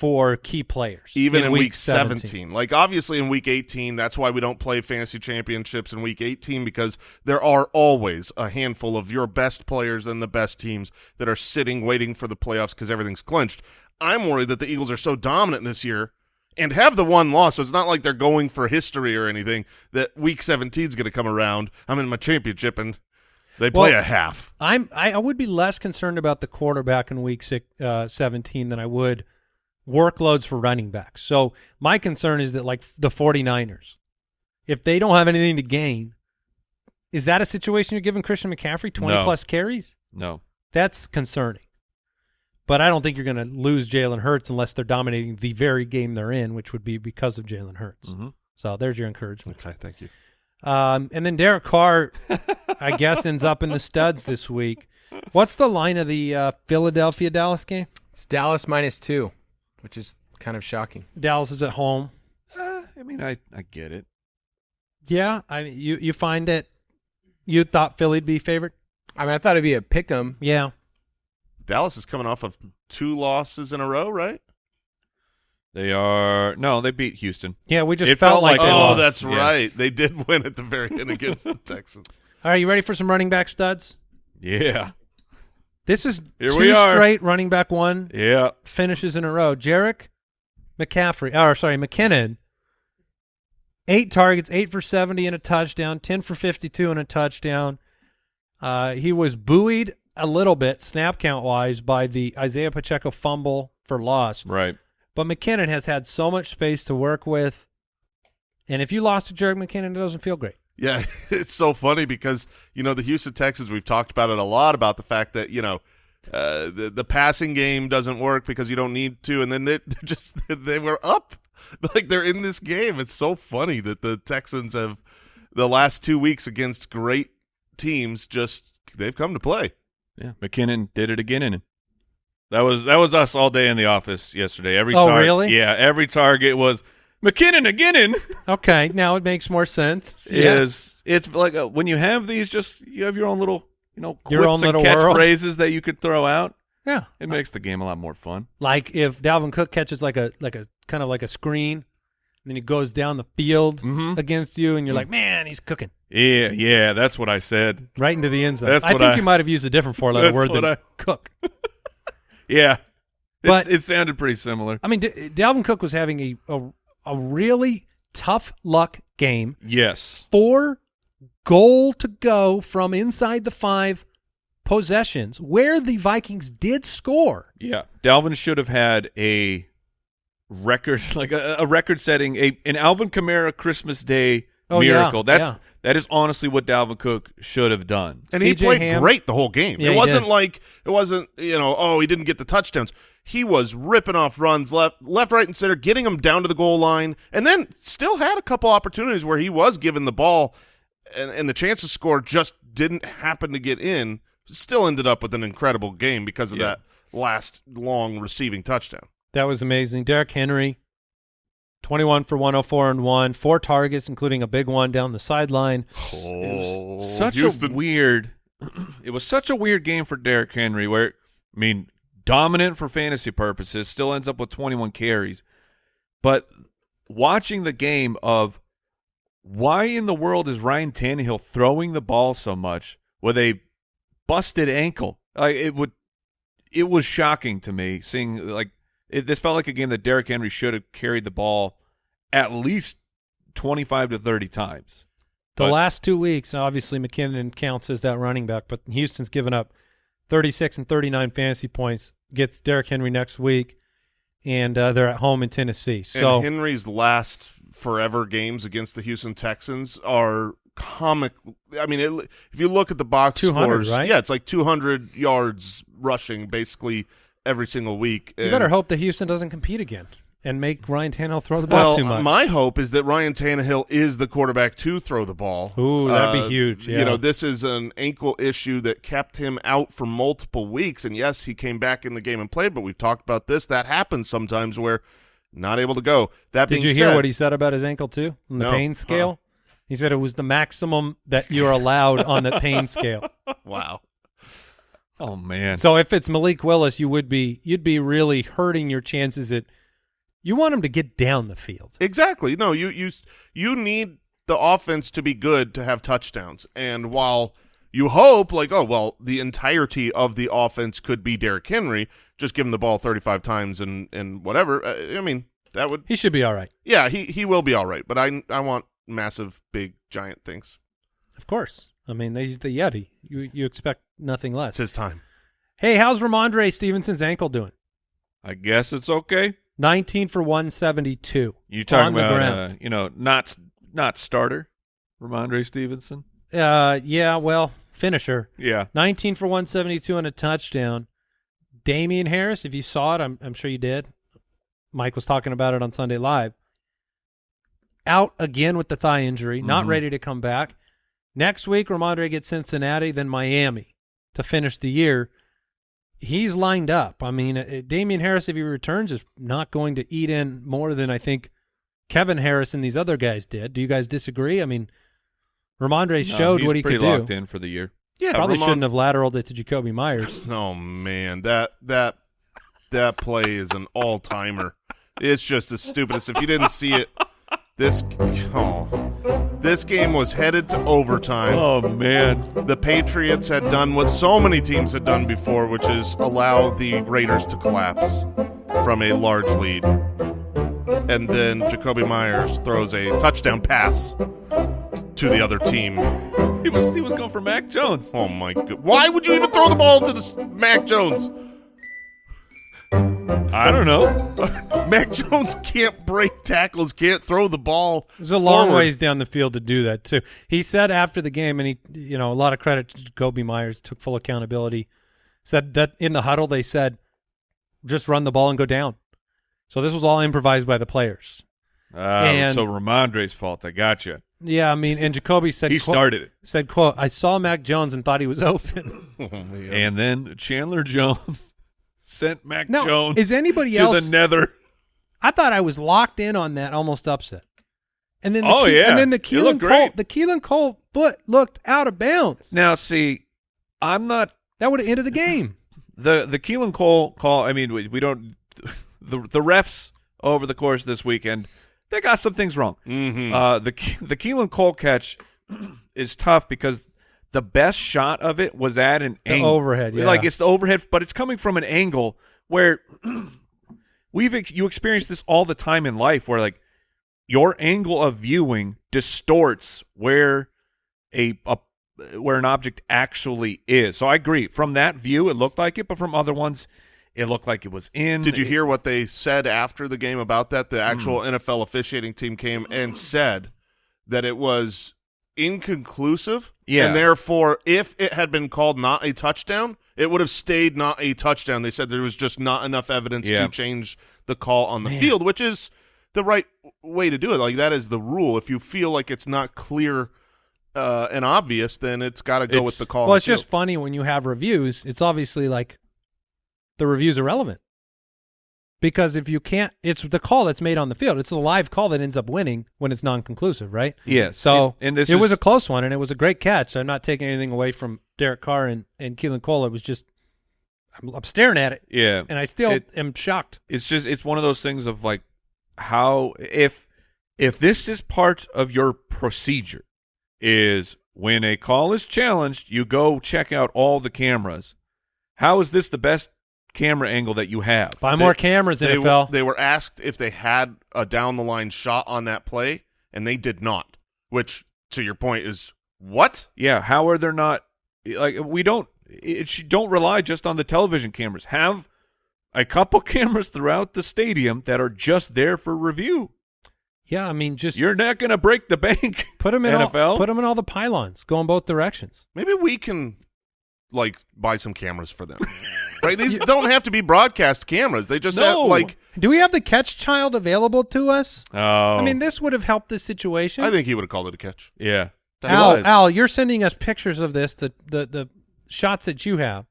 for key players. even in, week, 17. 17. Like obviously in week 18, that's why we don't play fantasy championships in week 18 because there are always a handful of your best players and the best teams that are sitting waiting for the playoffs because everything's clinched. I'm worried that the Eagles are so dominant this year and have the one loss, so it's not like they're going for history or anything that week 17 is going to come around. I'm in my championship and they play Well, a half. I'm I, I would be less concerned about the quarterback in week six, uh, 17 than I would workloads for running backs. So my concern is that like the 49ers, if they don't have anything to gain, is that a situation you're giving Christian McCaffrey 20 No. plus carries? No. That's concerning. But I don't think you're going to lose Jalen Hurts unless they're dominating the very game they're in, which would be because of Jalen Hurts. Mhm. So there's your encouragement. Okay, thank you. Um, and then Derek Carr, I guess, ends up in the studs this week. What's the line of the uh, Philadelphia Dallas game? It's Dallas minus two, which is kind of shocking. Dallas is at home. Uh, I mean, I, I get it. Yeah, I mean, you you find it. You thought Philly'd be favored? I mean, I thought it'd be a pick 'em. Yeah. Dallas is coming off of two losses in a row, right? They are no, they beat Houston. Yeah, we just It felt, felt like, like they they oh, lost. that's Yeah. right. They did win at the very end against the Texans. All right, you ready for some running back studs? Yeah, This is Here two we are. straight running back one yeah. finishes in a row. Jerick McCaffrey, or sorry, McKinnon, eight targets, eight for 70 and a touchdown, 10 for 52 and a touchdown. Uh, he was buoyed a little bit, snap count wise, by the Isaiah Pacheco fumble for loss. Right. But McKinnon has had so much space to work with. And if you lost to Jerick McKinnon, it doesn't feel great. Yeah, it's so funny because you know the Houston Texans. We've talked about it a lot about the fact that you know uh, the the passing game doesn't work because you don't need to, and then they just they were up like they're in this game. It's so funny that the Texans have the last two weeks against great teams just they've come to play. Yeah, McKinnon did it again in. That was that was us all day in the office yesterday. Every Oh, tar- really? Yeah, every target was McKinnon again in. Okay, now it makes more sense. Is it's like a, when you have these, just you have your own little you know quips Your own little catchphrases that you could throw out. Yeah. It makes the game a lot more fun. Like if Dalvin Cook catches like a like a kind of like a screen, then he goes down the field Mhm. against you, and you're like, man, he's cooking Yeah, yeah, that's what I said. right into the end zone. That's I think I- you might have used a different four letter word what than I- cook. Yeah, But- It's- it sounded pretty similar. I mean, D- Dalvin Cook was having a, a a really tough luck game. Yes, Four goal to go from inside the five possessions where the Vikings did score. yeah. Dalvin should have had a record, like a, a record-setting, a an Alvin Kamara Christmas Day Oh, yeah, miracle. That's yeah. that is honestly what Dalvin Cook should have done. And he played Ham- great the whole game. Yeah, it wasn't did. like it wasn't you know oh he didn't get the touchdowns. He was ripping off runs left, left, right, and center, getting them down to the goal line, and then still had a couple opportunities where he was given the ball, and, and the chance to score just didn't happen to get in. Still ended up with an incredible game because of Yeah. that last long receiving touchdown. That was amazing. Derrick Henry, 21 for 104 and 1, four targets, including a big one down the sideline. Oh, such Houston. a weird it was such a weird game for Derrick Henry where I mean dominant for fantasy purposes still ends up with 21 carries but watching the game of why in the world is Ryan Tannehill throwing the ball so much with a busted ankle like it would it was shocking to me seeing like it, this felt like a game that Derrick Henry should have carried the ball at least 25 to 30 times The But- last two weeks, obviously McKinnon counts as that running back, but Houston's given up 36 and 39 fantasy points. Gets Derrick Henry next week, and uh, they're at home in Tennessee. So and Henry's last forever games against the Houston Texans are comic. I mean, it, if you look at the box 200, scores, right? yeah, it's like 200 yards rushing basically every single week. You better hope that Houston doesn't compete again and make Ryan Tannehill throw the ball Well, too much. my hope is that Ryan Tannehill is the quarterback to throw the ball. Ooh, that'd be Uh, huge, yeah. You know, this is an ankle issue that kept him out for multiple weeks. And yes, he came back in the game and played, but we've talked about this. That happens sometimes where not able to go. That Did you hear said, what he said about his ankle too on the No. pain scale? He said it was the maximum that you're allowed on the pain scale. Wow. Oh man. So if it's Malik Willis, you would be you'd be really hurting your chances at you want him to get down the field. Exactly. No, you you you need the offense to be good to have touchdowns. And while you hope, like, oh well, the entirety of the offense could be Derrick Henry, just give him the ball thirty five times and and whatever. uh, I mean, that would He should be all right. yeah, he he will be all right. But I I want massive, big, giant things. Of course. I mean, he's the Yeti. You you expect nothing less. It's his time. Hey, how's Rhamondre Stevenson's ankle doing? I guess it's okay. 19 for 172. You talking on the about ground. uh, you know not not starter, Rhamondre Stevenson? Uh, yeah, well, finisher. Yeah. 19 for 172 and a touchdown. Damien Harris, if you saw it, I'm, I'm sure you did. Mike was talking about it on Sunday Live. Out again with the thigh injury, not Mhm. ready to come back. Next week, Rhamondre gets Cincinnati, then Miami to finish the year. He's lined up. I mean, uh, Damien Harris, if he returns, is not going to eat in more than I think Kevin Harris and these other guys did. Do you guys disagree? I mean, Rhamondre No, showed what he pretty could locked do. in for the year. Yeah, Probably Ramon- shouldn't have lateraled it to Jakobi Meyers. Oh man, that that that play is an all timer. It's just the stupidest. If you didn't see it, this oh, this game was headed to overtime. Oh man. The Patriots had done what so many teams had done before, which is allow the Raiders to collapse from a large lead. And then Jakobi Meyers throws a touchdown pass to the other team. He was he was going for Mac Jones. Oh my god! Why would you even throw the ball to the Mac Jones? I don't know. Mac Jones can't break tackles, can't throw the ball. There's a long forward. ways down the field to do that too. He said after the game, and he, you know, a lot of credit to Jakobi Meyers, took full accountability. Said that in the huddle they said, just run the ball and go down. So this was all improvised by the players. Uh, And- so Rhamondre's fault. I got you. Yeah, I mean, and Jakobi said He quote- started it, said quote I saw Mac Jones and thought he was open. Oh, man. and then Chandler Jones sent Mac Now, Jones. is anybody to else- the nether? I thought I was locked in on that, almost upset. And then the Oh, Ke- yeah. and then the Keelan looked Cole, the Keelan Cole foot looked out of bounds. Now, see, I'm not that would have ended the game. the the Keelan Cole call. I mean, we, we don't the the refs over the course of this weekend. They got some things wrong. Mhm. Uh, the the Keelan Cole catch is tough because the best shot of it was at an The angle. overhead, yeah. Like it's the overhead, but it's coming from an angle where we've ex- you experience this all the time in life, where like your angle of viewing distorts where a, a where an object actually is. So I agree. From that view, it looked like it, but from other ones, it looked like it was in. Did you hear what they said after the game about that? The actual Hmm. NFL officiating team came and said that it was inconclusive. Yeah. And therefore, if it had been called not a touchdown, it would have stayed not a touchdown. They said there was just not enough evidence Yeah. to change the call on the field, which is the right way to do it. Like that is the rule. If you feel like it's not clear uh, and obvious, then it's got to go with the call. Well, the it's just funny when you have reviews. It's obviously like the review's irrelevant because if you can't, it's the call that's made on the field. It's the live call that ends up winning when it's non-conclusive, right? Yeah. So and, and this it is, was a close one, and it was a great catch. I'm not taking anything away from Derek Carr and and Keelan Cole. It was just I'm, I'm staring at it, yeah. and I still It- am shocked. it's just it's one of those things of like how if if this is part of your procedure is when a call is challenged you go check out all the cameras how is this the best camera angle that you have Buy They- more cameras, they, NFL. They were asked if they had a down the line shot on that play, and they did not. Which, to your point, is what? yeah how are there not like we don't it don't rely just on the television cameras have a couple cameras throughout the stadium that are just there for review Yeah, I mean, just You're not going to break the bank. put them in NFL? all, them in all the pylons, go in both directions. Maybe we can like buy some cameras for them. right? These don't have to be broadcast cameras. They just have No. like Do we have the catch child available to us? Oh, I mean, this would have helped this situation. I think he would have called it a catch. yeah. Al, was. Al, you're sending us pictures of this, the, the the shots that you have.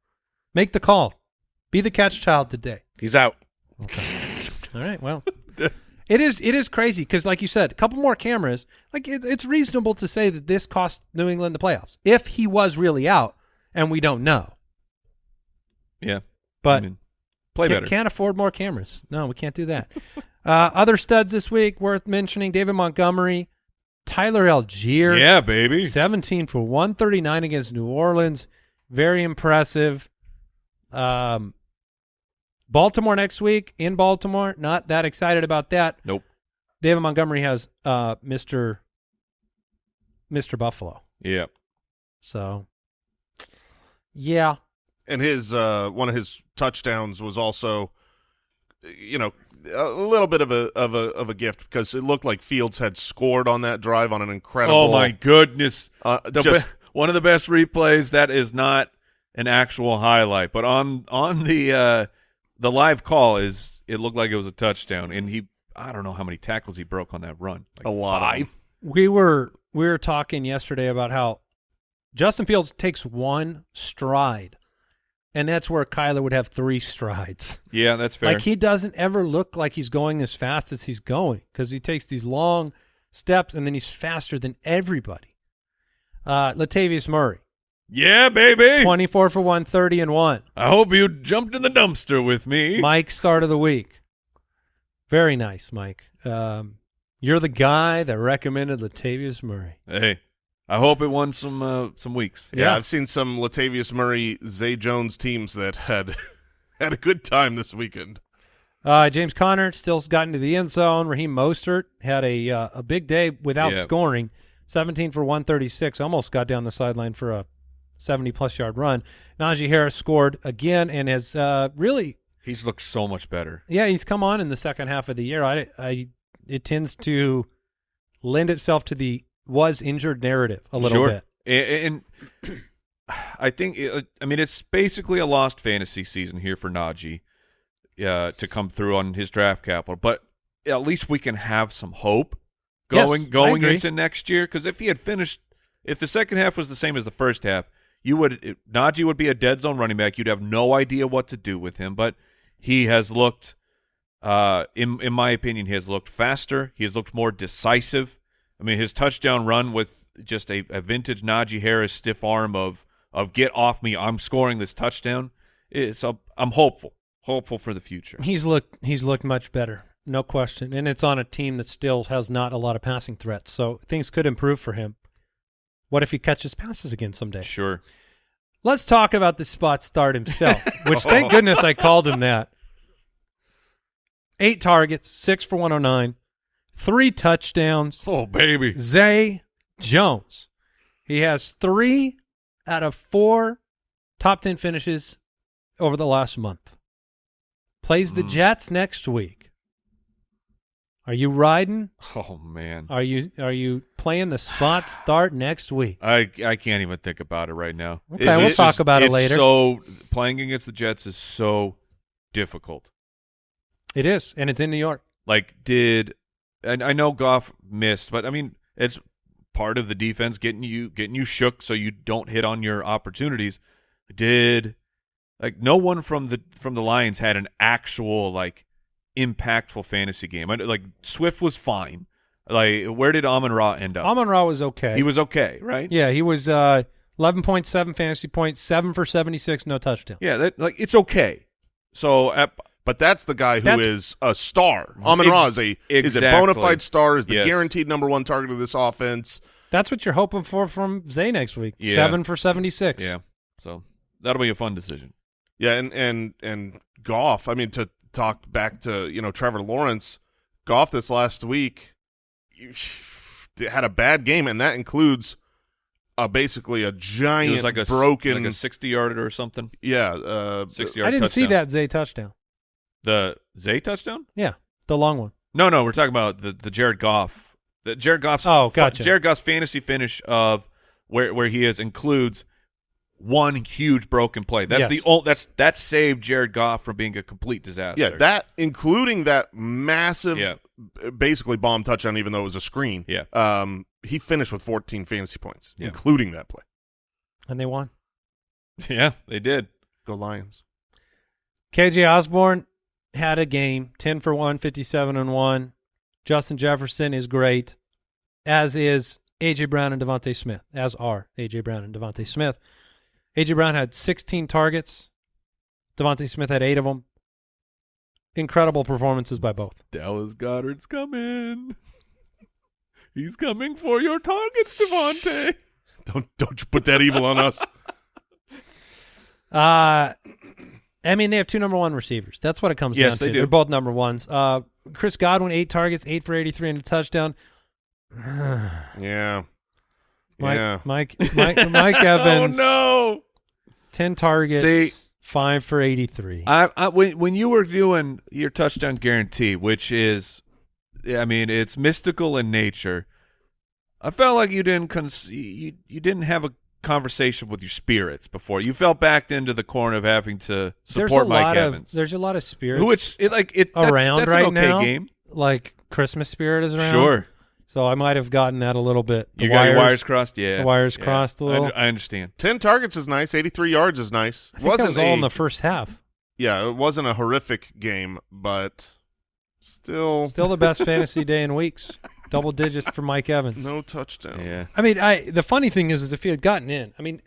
Make the call. Be the catch child today. He's out. All right. Well, it is it is crazy because, like you said, a couple more cameras. Like it, it's reasonable to say that this cost New England the playoffs if he was really out, and we don't know. Yeah. But I mean, play can't, better. can't afford more cameras. No, we can't do that. uh, other studs this week worth mentioning: David Montgomery, Tyler Allgeier. yeah, baby. 17 for 139 against New Orleans. Very impressive. Um, Baltimore next week in Baltimore. Not that excited about that. Nope. David Montgomery has uh, Mr. Mr. Buffalo. Yeah. So, yeah. And his uh one of his touchdowns was also you know a little bit of a of a of a gift because it looked like Fields had scored on that drive on an incredible Oh my goodness. uh, The just be- one of the best replays that is not an actual highlight, but on on the uh the live call is it looked like it was a touchdown and he I don't know how many tackles he broke on that run. Like a lot of five. them. We were we were talking yesterday about how Justin Fields takes one stride, and that's where Kyler would have three strides. Yeah, that's fair. Like he doesn't ever look like he's going as fast as he's going because he takes these long steps and then he's faster than everybody. Uh, Latavius Murray, yeah, baby. 24 for 130 and one. I hope you jumped in the dumpster with me. Mike, start of the week. Very nice, Mike. Um, you're the guy that recommended Latavius Murray. hey, I hope it won some uh, some weeks. Yeah, Yeah. I've seen some Latavius Murray, Zay Jones teams that had had a good time this weekend. Uh, James Conner still got into the end zone. Raheem Mostert had a uh, a big day without Yeah. scoring. 17 for 136. Almost got down the sideline for a 70 plus yard run. Najee Harris scored again and has uh, really, He's looked so much better. yeah, he's come on in the second half of the year. I, I, it tends to lend itself to the was injured narrative a little sure. bit. A- And, I think it, I mean it's basically a lost fantasy season here for Najee uh, to come through on his draft capital, but at least we can have some hope going I going into next year. Because if he had finished, if the second half was the same as the first half, you would it, Najee would be a dead zone running back. You'd have no idea what to do with him, but he has looked. Uh, in in my opinion, he has looked faster. He has looked more decisive. I mean, his touchdown run with just a, a vintage Najee Harris stiff arm of of get off me, I'm scoring this touchdown. It's a, I'm hopeful, hopeful for the future. He's looked he's looked much better, no question. And it's on a team that still has not a lot of passing threats, so things could improve for him. What if he catches passes again someday? Sure. Let's talk about the spot start himself, which thank goodness I called him that. Eight targets, six for 109, three touchdowns. Oh baby. Zay Jones. He has three out of four top 10 finishes over the last month. Plays the Mm. Jets next week. Are you riding? Oh man. Are you are you playing the spot start next week? I I can't even think about it right now. Okay, Is we'll talk just- about it later. So playing against the Jets is so difficult. it is, and it's in New York. Like, did and I know Goff missed, but I mean, it's part of the defense getting you getting you shook so you don't hit on your opportunities. Did like no one from the from the Lions had an actual like impactful fantasy game. I, like Swift was fine. Like, where did Amon Ra end up? Amon Ra was okay. He was okay, right? yeah, he was uh, 11.7 fantasy points, 7 for 76, no touchdown. Yeah, that like it's okay. So at, But that's the guy who is That's- a star. Amon Ra is a is a bona fide star. Is the Yes. guaranteed number one target of this offense. That's what you're hoping for from Zay next week. Yeah. 7 for 76. yeah, so that'll be a fun decision. Yeah, and and and Goff. I mean, to talk back to you know Trevor Lawrence, Goff this last week you- had a bad game, and that includes uh, basically a It giant was like a, broken. like a sixty yarder or something. yeah, uh, Sixty I didn't see that Zay touchdown. The Zay touchdown. Yeah, the long one. No, no, we're talking about the the Jared Goff. The Jared Goff's Oh, gotcha. Jared Goff's fantasy finish of where where he is includes one huge broken play. That's Yes. the only that's that saved Jared Goff from being a complete disaster. Yeah, that including that massive, Yeah. basically bomb touchdown, even though it was a screen. Yeah. Um, he finished with 14 fantasy points, Yeah. including that play. and they won. yeah, they did. Go Lions. KJ Osborn had a game, 10 for 1, 57 and 1. Justin Jefferson is great, as is A.J. Brown and DeVonta Smith, as are A.J. Brown and DeVonta Smith. A.J. Brown had 16 targets. DeVonta Smith had eight of them. Incredible performances by both. Dallas Goedert's coming. He's coming for your targets, DeVonta. Don't don't you put that evil on us. Uh, I mean, they have two number one receivers. That's what it comes Yes, down they to. do. They're both number ones. Uh, Chris Godwin, eight targets, eight for 83 and a touchdown. Yeah. Mike, yeah. Mike, Mike, Mike Evans. Oh no! 10 targets, See- 5 for 83. I, I when when you were doing your touchdown guarantee, which is, I mean, it's mystical in nature. I felt like you didn't cons- you you didn't have a conversation with your spirits before. You fell backed into the corner of having to there's support a Mike lot Evans. of there's a lot of spirits who it's it, like it that- around that's right an okay now. game. Like Christmas spirit is around. Sure, So I might have gotten that a little bit. The you got your wires crossed. Yeah, the wires yeah. crossed a little. under- I, understand. 10 targets is nice. 83 yards is nice. I think that was all a, in the first half. Yeah, it wasn't a horrific game, but still, Still the best fantasy day in weeks. Double digits for Mike Evans. no touchdown. Yeah, I mean, I the funny thing is, is if he had gotten in, I mean,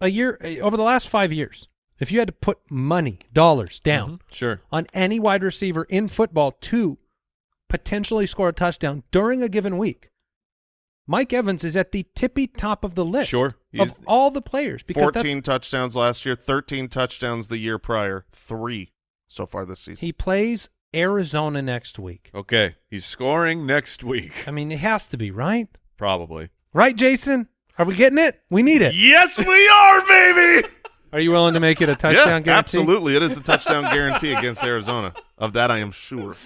a year over the last five years, if you had to put money dollars down Mhm. Sure. on any wide receiver in football to potentially score a touchdown during a given week, Mike Evans is at the tippy top of the list. Sure. of all the players because 14 that's, touchdowns last year, 13 touchdowns the year prior, three so far this season. he plays Arizona next week. Okay, he's scoring next week, I mean, it has to be right, probably. right, Jason? Are we getting it? We need it. yes, we are, baby. Are you willing to make it a touchdown yeah, guarantee? absolutely. It is a touchdown guarantee against Arizona. Of that, I am sure.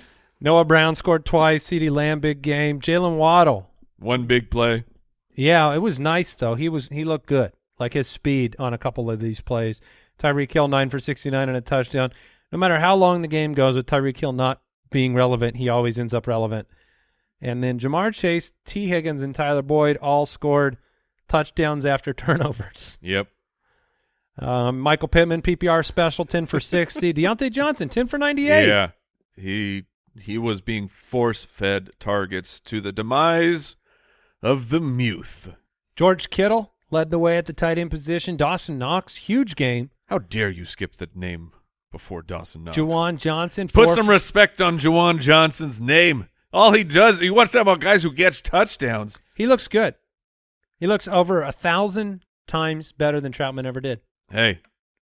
Noah Brown scored twice. CeeDee Lamb big game. Jaylen Waddle. One big play. Yeah, it was nice though. He was he looked good. Like his speed on a couple of these plays. Tyreek Hill nine for sixty nine and a touchdown. No matter how long the game goes with Tyreek Hill not being relevant, he always ends up relevant. And then Ja'Marr Chase, Tee Higgins, and Tyler Boyd all scored touchdowns after turnovers. Yep. Um, Michael Pittman, PPR special, ten for sixty. Diontae Johnson, ten for ninety eight. Yeah, he he was being force fed targets to the demise of the Muth. George Kittle led the way at the tight end position. Dawson Knox, huge game. How dare you skip the name before Dawson Knox? Juwan Johnson, Put some respect on Juwan Johnson's name. All he does, he wants to talk about guys who catch touchdowns. He looks good. He looks over a thousand times better than Trautman ever did. Hey,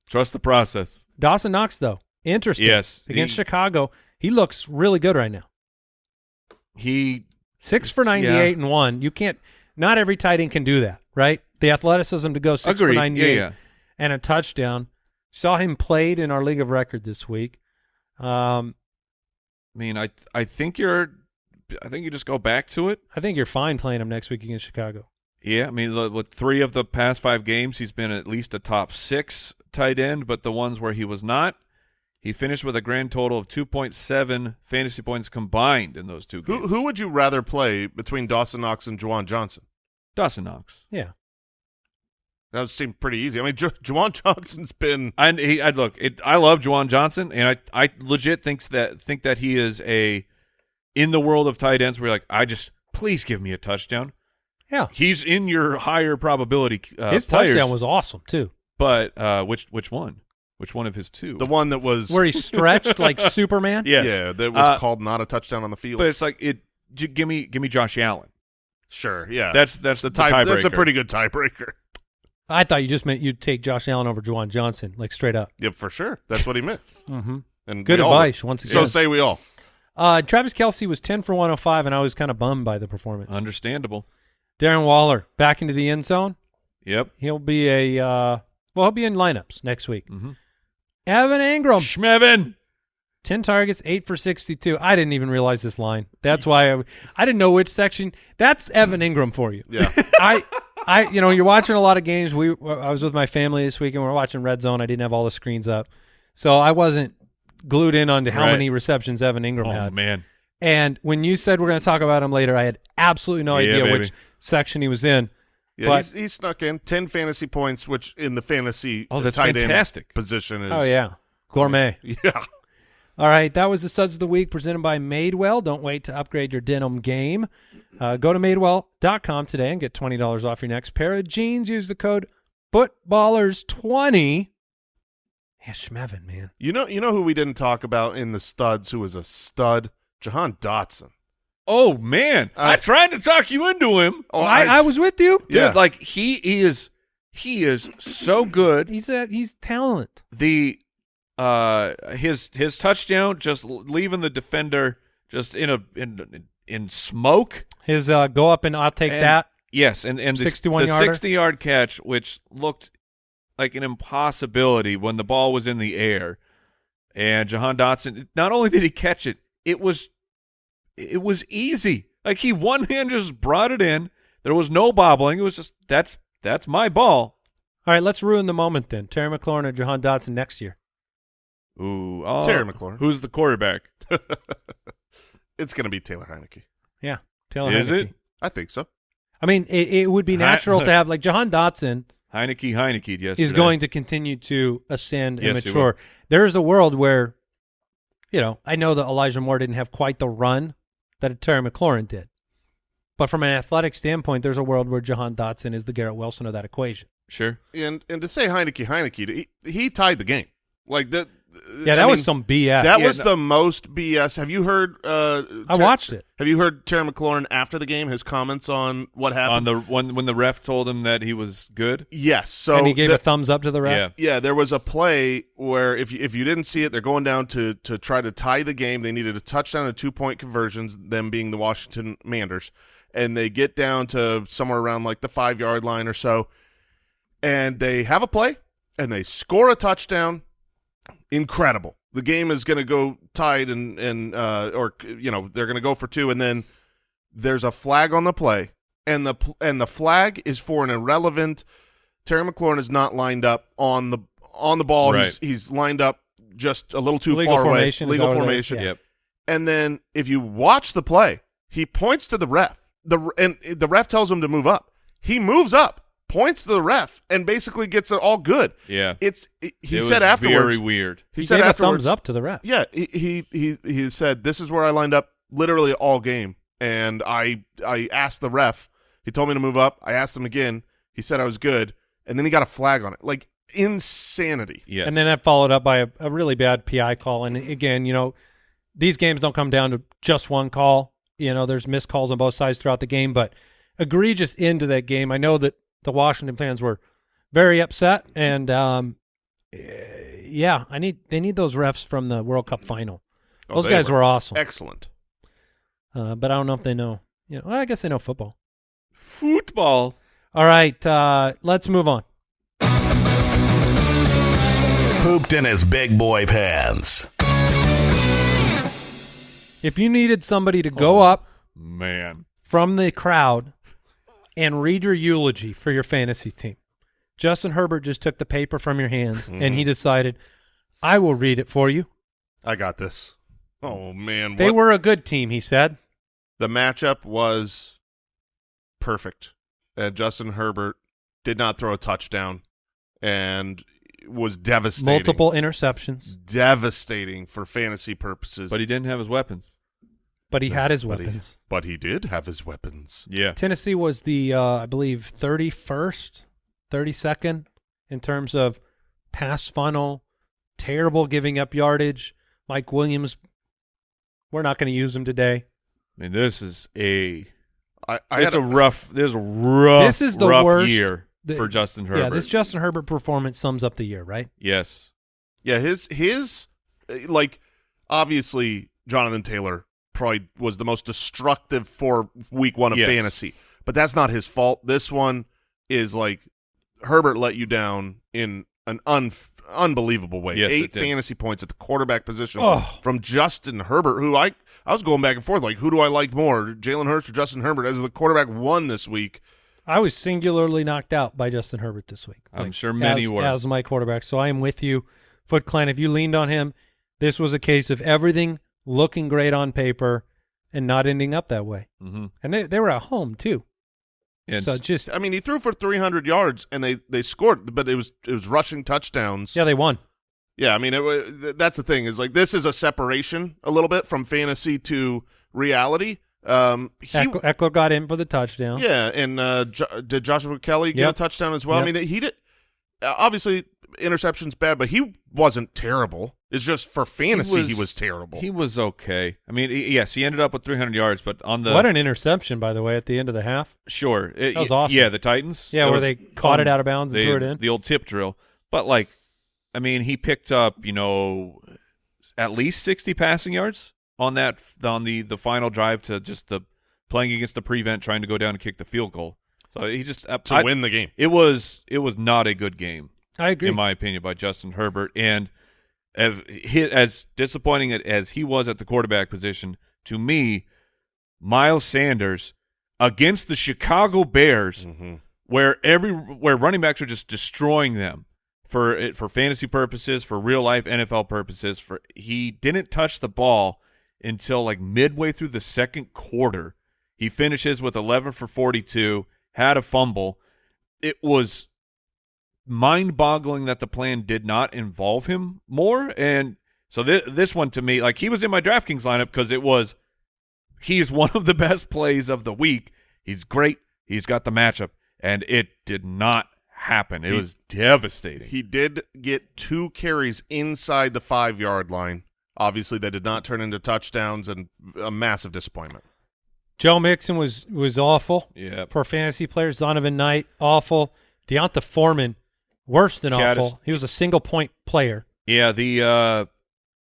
trust the process. Dawson Knox, though, interesting. Yes, against he- Chicago, he looks really good right now. He Six for ninety-eight and one. You can't. Not every tight end can do that, right? The athleticism to go six agreed. for ninety-eight Yeah, yeah. and a touchdown. Saw him played in our league of record this week. Um, I mean, I I think you're. I think you just go back to it. I think you're fine playing him next week against Chicago. Yeah, I mean, with three of the past five games, he's been at least a top six tight end, but the ones where he was not, he finished with a grand total of 2.7 fantasy points combined in those two games. Who who would you rather play between Dawson Knox and Juwan Johnson? Dawson Knox. Yeah, That would seem pretty easy. I mean, Ju- Juwan Johnson's been And he, I look, it, I love Juwan Johnson, and I, I legit thinks that think that he is a in the world of tight ends. Where you're like, I just please give me a touchdown. yeah. He's in your higher probability. Uh, His players, touchdown was awesome too, but uh, which which one? Which one of his two? the one that was where he stretched like Superman. Yes. yeah that was Uh, called not a touchdown on the field. But it's like it. j- Give me, give me Josh Allen. sure, yeah, That's that's the the, tie. That's a pretty good tiebreaker. I thought you just meant you'd take Josh Allen over Juwan Johnson, like straight up. Yeah, for sure. That's what he meant. Mm-hmm. And Good we all advice would. once So say we all. Uh, Travis Kelce was 10 for 105, and I was kind of bummed by the performance. Understandable. Darren Waller back into the end zone. Yep. He'll be a uh, well, he'll be in lineups next week. Mm-hmm. Evan Engram, Schmevin. 10 targets, 8 for 62. I didn't even realize this line. That's why I, I didn't know which section. That's Evan Engram for you. Yeah. I I you know, you're watching a lot of games. We I was with my family this weekend. And We were watching Red Zone. I didn't have all the screens up. So I wasn't glued in onto how Right. many receptions Evan Engram had. Oh had. man, And when you said we're going to talk about him later, I had absolutely no Yeah, idea baby. which section he was in. Yeah, he snuck in 10 fantasy points, which in the fantasy Oh, uh, that's tight fantastic. end position is. Oh yeah. Gourmet. Yeah. All right, that was the Suds of the Week presented by Madewell. Don't wait to upgrade your denim game. Uh, go to madewell.com today and get $20 off your next pair of jeans. Use the code FOOTBALLERS20. Yeah, Schmevin, man. You know, you know who we didn't talk about in the studs who was a stud? Jahan Dotson. oh man, I Uh, tried to talk you into him, Oh, I, I was with you. dude. Yeah. Like he is, he is so good. He's a, he's talent. the uh his his touchdown just leaving the defender just in a in in smoke. His uh, go up and I'll take And- that. yes and and the, 61 the sixty yard catch which looked like an impossibility when the ball was in the air. And Jahan Dotson not only did he catch it it was it was easy. Like he one hand just brought it in. There was no bobbling. It was just that's that's my ball. All right, let's ruin the moment then. Terry McLaurin or Jahan Dotson next year. Ooh oh, Terry McLaurin. who's the quarterback it's going to be Taylor Heinicke. Yeah, Taylor Is Heinicke. it? I think so. I mean, it, it would be Hi- natural to have like Jahan Dotson Heinicke Heinicke yesterday. is going to continue to ascend and Yes, he mature. There is a world where, you know, I know that Elijah Moore didn't have quite the run that Terry McLaurin did, but from an athletic standpoint, there's a world where Jahan Dotson is the Garrett Wilson of that equation. Sure. And and to say Heinicke Heinicke, he, he tied the game. Like that. Yeah, that I was mean, some BS. That Yeah, was no- the most BS. Have you heard? Uh, I Ter- watched it. Have you heard Terry McLaurin after the game? His comments on what happened. On the when when the ref told him that he was good. yes. So and he gave the- a thumbs up to the ref. Yeah. Yeah, there was a play where if you, if you didn't see it, they're going down to to try to tie the game. They needed a touchdown and two point conversions, them being the Washington Manders, and they get down to somewhere around like the five yard line or so, and they have a play and they score a touchdown. Incredible. The game is going to go tied and and uh, or you know they're going to go for two, and then there's a flag on the play, and the and the flag is for an irrelevant. Terry McLaurin is not lined up on the on the ball. Right. He's he's lined up just a little too Legal far away. Legal over there. formation. Yeah. Yep. And then if you watch the play, he points to the ref. The and the ref tells him to move up. He moves up, points to the ref, and basically gets it all good. Yeah. It's he It said was afterwards. Very weird. He, He, said gave a afterwards. thumbs up to the ref. Yeah, he, he he he said this is where I lined up literally all game, and I I asked the ref. He told me to move up. I asked him again. He said I was good, and then he got a flag on it. Like insanity. Yes. And then that followed up by a, a really bad PI call. And again, you know, these games don't come down to just one call. You know, there's missed calls on both sides throughout the game, but egregious end to that game. I know that the Washington fans were very upset, and um, eh, yeah, I need they need those refs from the World Cup final. Oh, Those they guys were, awesome, excellent. uh, but I don't know if they know. You know, well, I guess they know football. football. All right, uh, let's move on. Pooped in his big boy pants. If you needed somebody to go Oh. up Man. from the crowd and read your eulogy for your fantasy team. Justin Herbert just took the paper from your hands and Mm-hmm. he decided, I will read it for you. I got this. Oh man, They what- were a good team, he said. the matchup was perfect. And Justin Herbert did not throw a touchdown, and was devastating. Multiple interceptions, devastating for fantasy purposes. But he didn't have his weapons. But he had his But he- weapons. but he did have his weapons. Yeah. Tennessee was the, uh, I believe, 31st, 32nd in terms of pass funnel, terrible giving up yardage. Mike Williams, we're not going to use him today. I mean, this is a I, I it's had a rough this is a rough This is the rough worst- year the- for Justin Herbert. Yeah, this Justin Herbert performance sums up the year, right? yes. Yeah, his his like obviously Jonathan Taylor probably was the most destructive for week one of Yes. fantasy, but that's not his fault. This one is like Herbert let you down in an un unbelievable way. Yes, Eight fantasy points at the quarterback position Oh. from Justin Herbert, who I I was going back and forth like, who do I like more, Jalen Hurts or Justin Herbert? As the quarterback one this week, I was singularly knocked out by Justin Herbert this week. I'm sure many as, were. as my quarterback. So I am with you, Foot Clan. If you leaned on him, this was a case of everything looking great on paper and not ending up that way. hmm And they they were at home too. And so just I mean, he threw for 300 yards and they they scored, but it was it was rushing touchdowns. yeah, they won. Yeah, I mean, it, wa- that's the thing is like this is a separation a little bit from fantasy to reality. Um, he, Ekeler, Ekeler got in for the touchdown. yeah, and uh, jo- did Joshua Kelley get Yep. a touchdown as well? I Yep. mean, he did. uh, Obviously, interception's bad, but he wasn't terrible. It's just for fantasy, he was, terrible. He was okay. I mean, he- yes, he ended up with 300 yards, but on the what an interception, by the way, at the end of the half. sure, it- That was awesome. Yeah, the Titans. Yeah, where was they caught it out of bounds and They- threw it in. The old tip drill, but like, I mean, he picked up you know at least 60 passing yards on that on the the final drive to just the playing against the prevent, trying to go down and kick the field goal. So he just uh, to I- win the game. It was it was not a good game. I agree. in my opinion, by Justin Herbert. And as, as disappointing as he was at the quarterback position, to me, Miles Sanders against the Chicago Bears, Mhm. where every where running backs are just destroying them for it for fantasy purposes, for real life NFL purposes. For he didn't touch the ball until like midway through the second quarter. He finishes with 11 for 42, had a fumble. It was mind-boggling that the plan did not involve him more and so th- this one to me like he was in my DraftKings lineup because it was he's one of the best plays of the week he's great he's got the matchup and it did not happen it He- was devastating He did get two carries inside the five yard line. Obviously, they did not turn into touchdowns, and a massive disappointment. Joe Mixon was was awful yeah for fantasy players. Zonovan Knight, awful. D'Onta Foreman, worse than Caddis- awful. He was a single point player. Yeah, the uh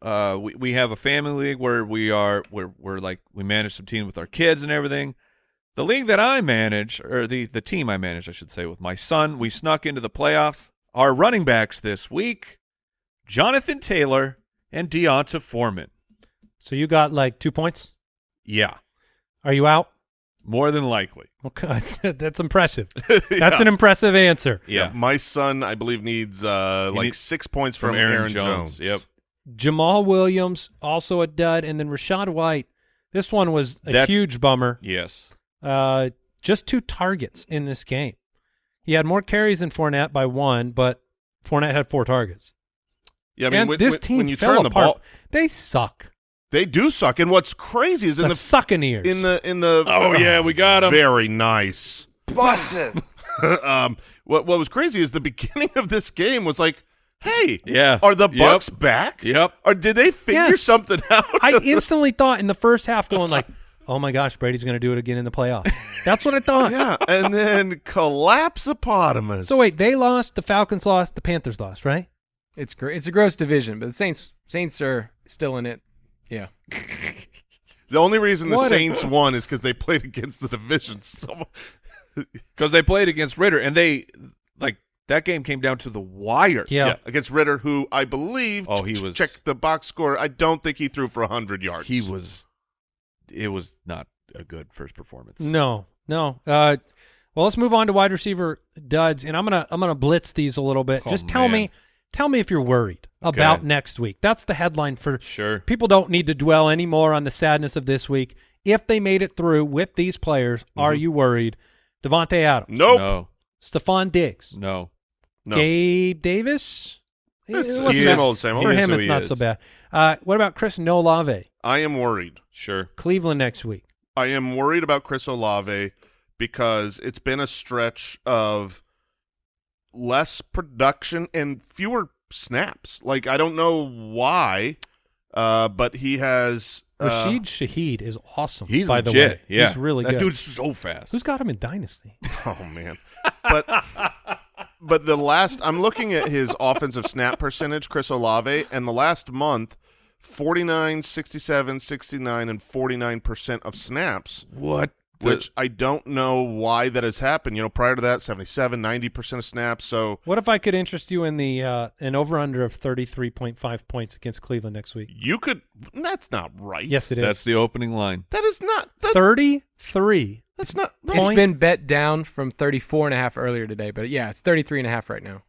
uh we we have a family league where we are we're we're like we manage some teams with our kids and everything. The league that I manage or the the team I manage I should say with my son, we snuck into the playoffs. Our running backs this week, Jonathan Taylor and D'Onta Foreman. So you got like two points. Yeah, Are you out? More than likely. Okay, that's impressive. That's an impressive answer. Yeah. My son, I believe, needs uh, He like needs- six points From from, Aaron Jones. Yep. Jamaal Williams also a dud, and then Rachaad White. This one was a That's- huge bummer. Yes. Uh, just two targets in this game. He had more carries than Fournette by one, but Fournette had four targets. Yeah, I mean, and when, this when- team when you fell turn the apart. ball, They suck. They do suck. And what's crazy is in the the Succaneers. in the in the Oh, yeah, we got 'em. Very nice. Busted. um, what what was crazy is the beginning of this game was like, hey, Yeah. are the Yep. Bucks back? Yep. Or did they figure Yes. something out? I instantly thought in the first half, going like, "Oh my gosh, Brady's going to do it again in the playoffs." That's what I thought. yeah, and then collapsopotamus. So wait, they lost, the Falcons lost, the Panthers lost, right? It's gr- it's a gross division, but the Saints Saints are still in it. Yeah. the only reason the What a- Saints won is because they played against the division. Because they played against Ridder and they like that game came down to the wire. Yeah. yeah. against Ridder, who I believe. Oh, he was- check the box score. I don't think he threw for hundred yards. He was it was not a good first performance. No, no. Uh, well, let's move on to wide receiver duds, and I'm gonna I'm gonna blitz these a little bit. Oh, Just tell me, man. Tell me if you're worried about next week. That's the headline for Sure. people. Don't need to dwell anymore on the sadness of this week. If they made it through with these players, are Mm-hmm. you worried? Davante Adams, nope. No. Stefon Diggs, No. No. Gabe Davis. It's- It same old, same old. For him, it's not is. so bad. Uh, what about Chris Olave? I am worried. Sure. Cleveland next week. I am worried about Chris Olave because it's been a stretch of less production and fewer snaps. Like I don't know why, uh, but he has uh, Rashid Shaheed is awesome. He's by the way. Yeah. He's really that good. dude's so fast. Who's got him in Dynasty? Oh man, but but the last I'm looking at his offensive snap percentage, Chris Olave, and the last month. 49, 67, 69, and 49% of snaps. what? The- which I don't know why that has happened. You know, prior to that, 77, 90% of snaps. So What if I could interest you in the uh, an over under of thirty three point five points against Cleveland next week? you could, that's not right. Yes, it is. That's the opening line. That is not, that, thirty three. that's not, It's Point- been bet down from 34 and a half earlier today, but yeah, it's 33 and a half right now.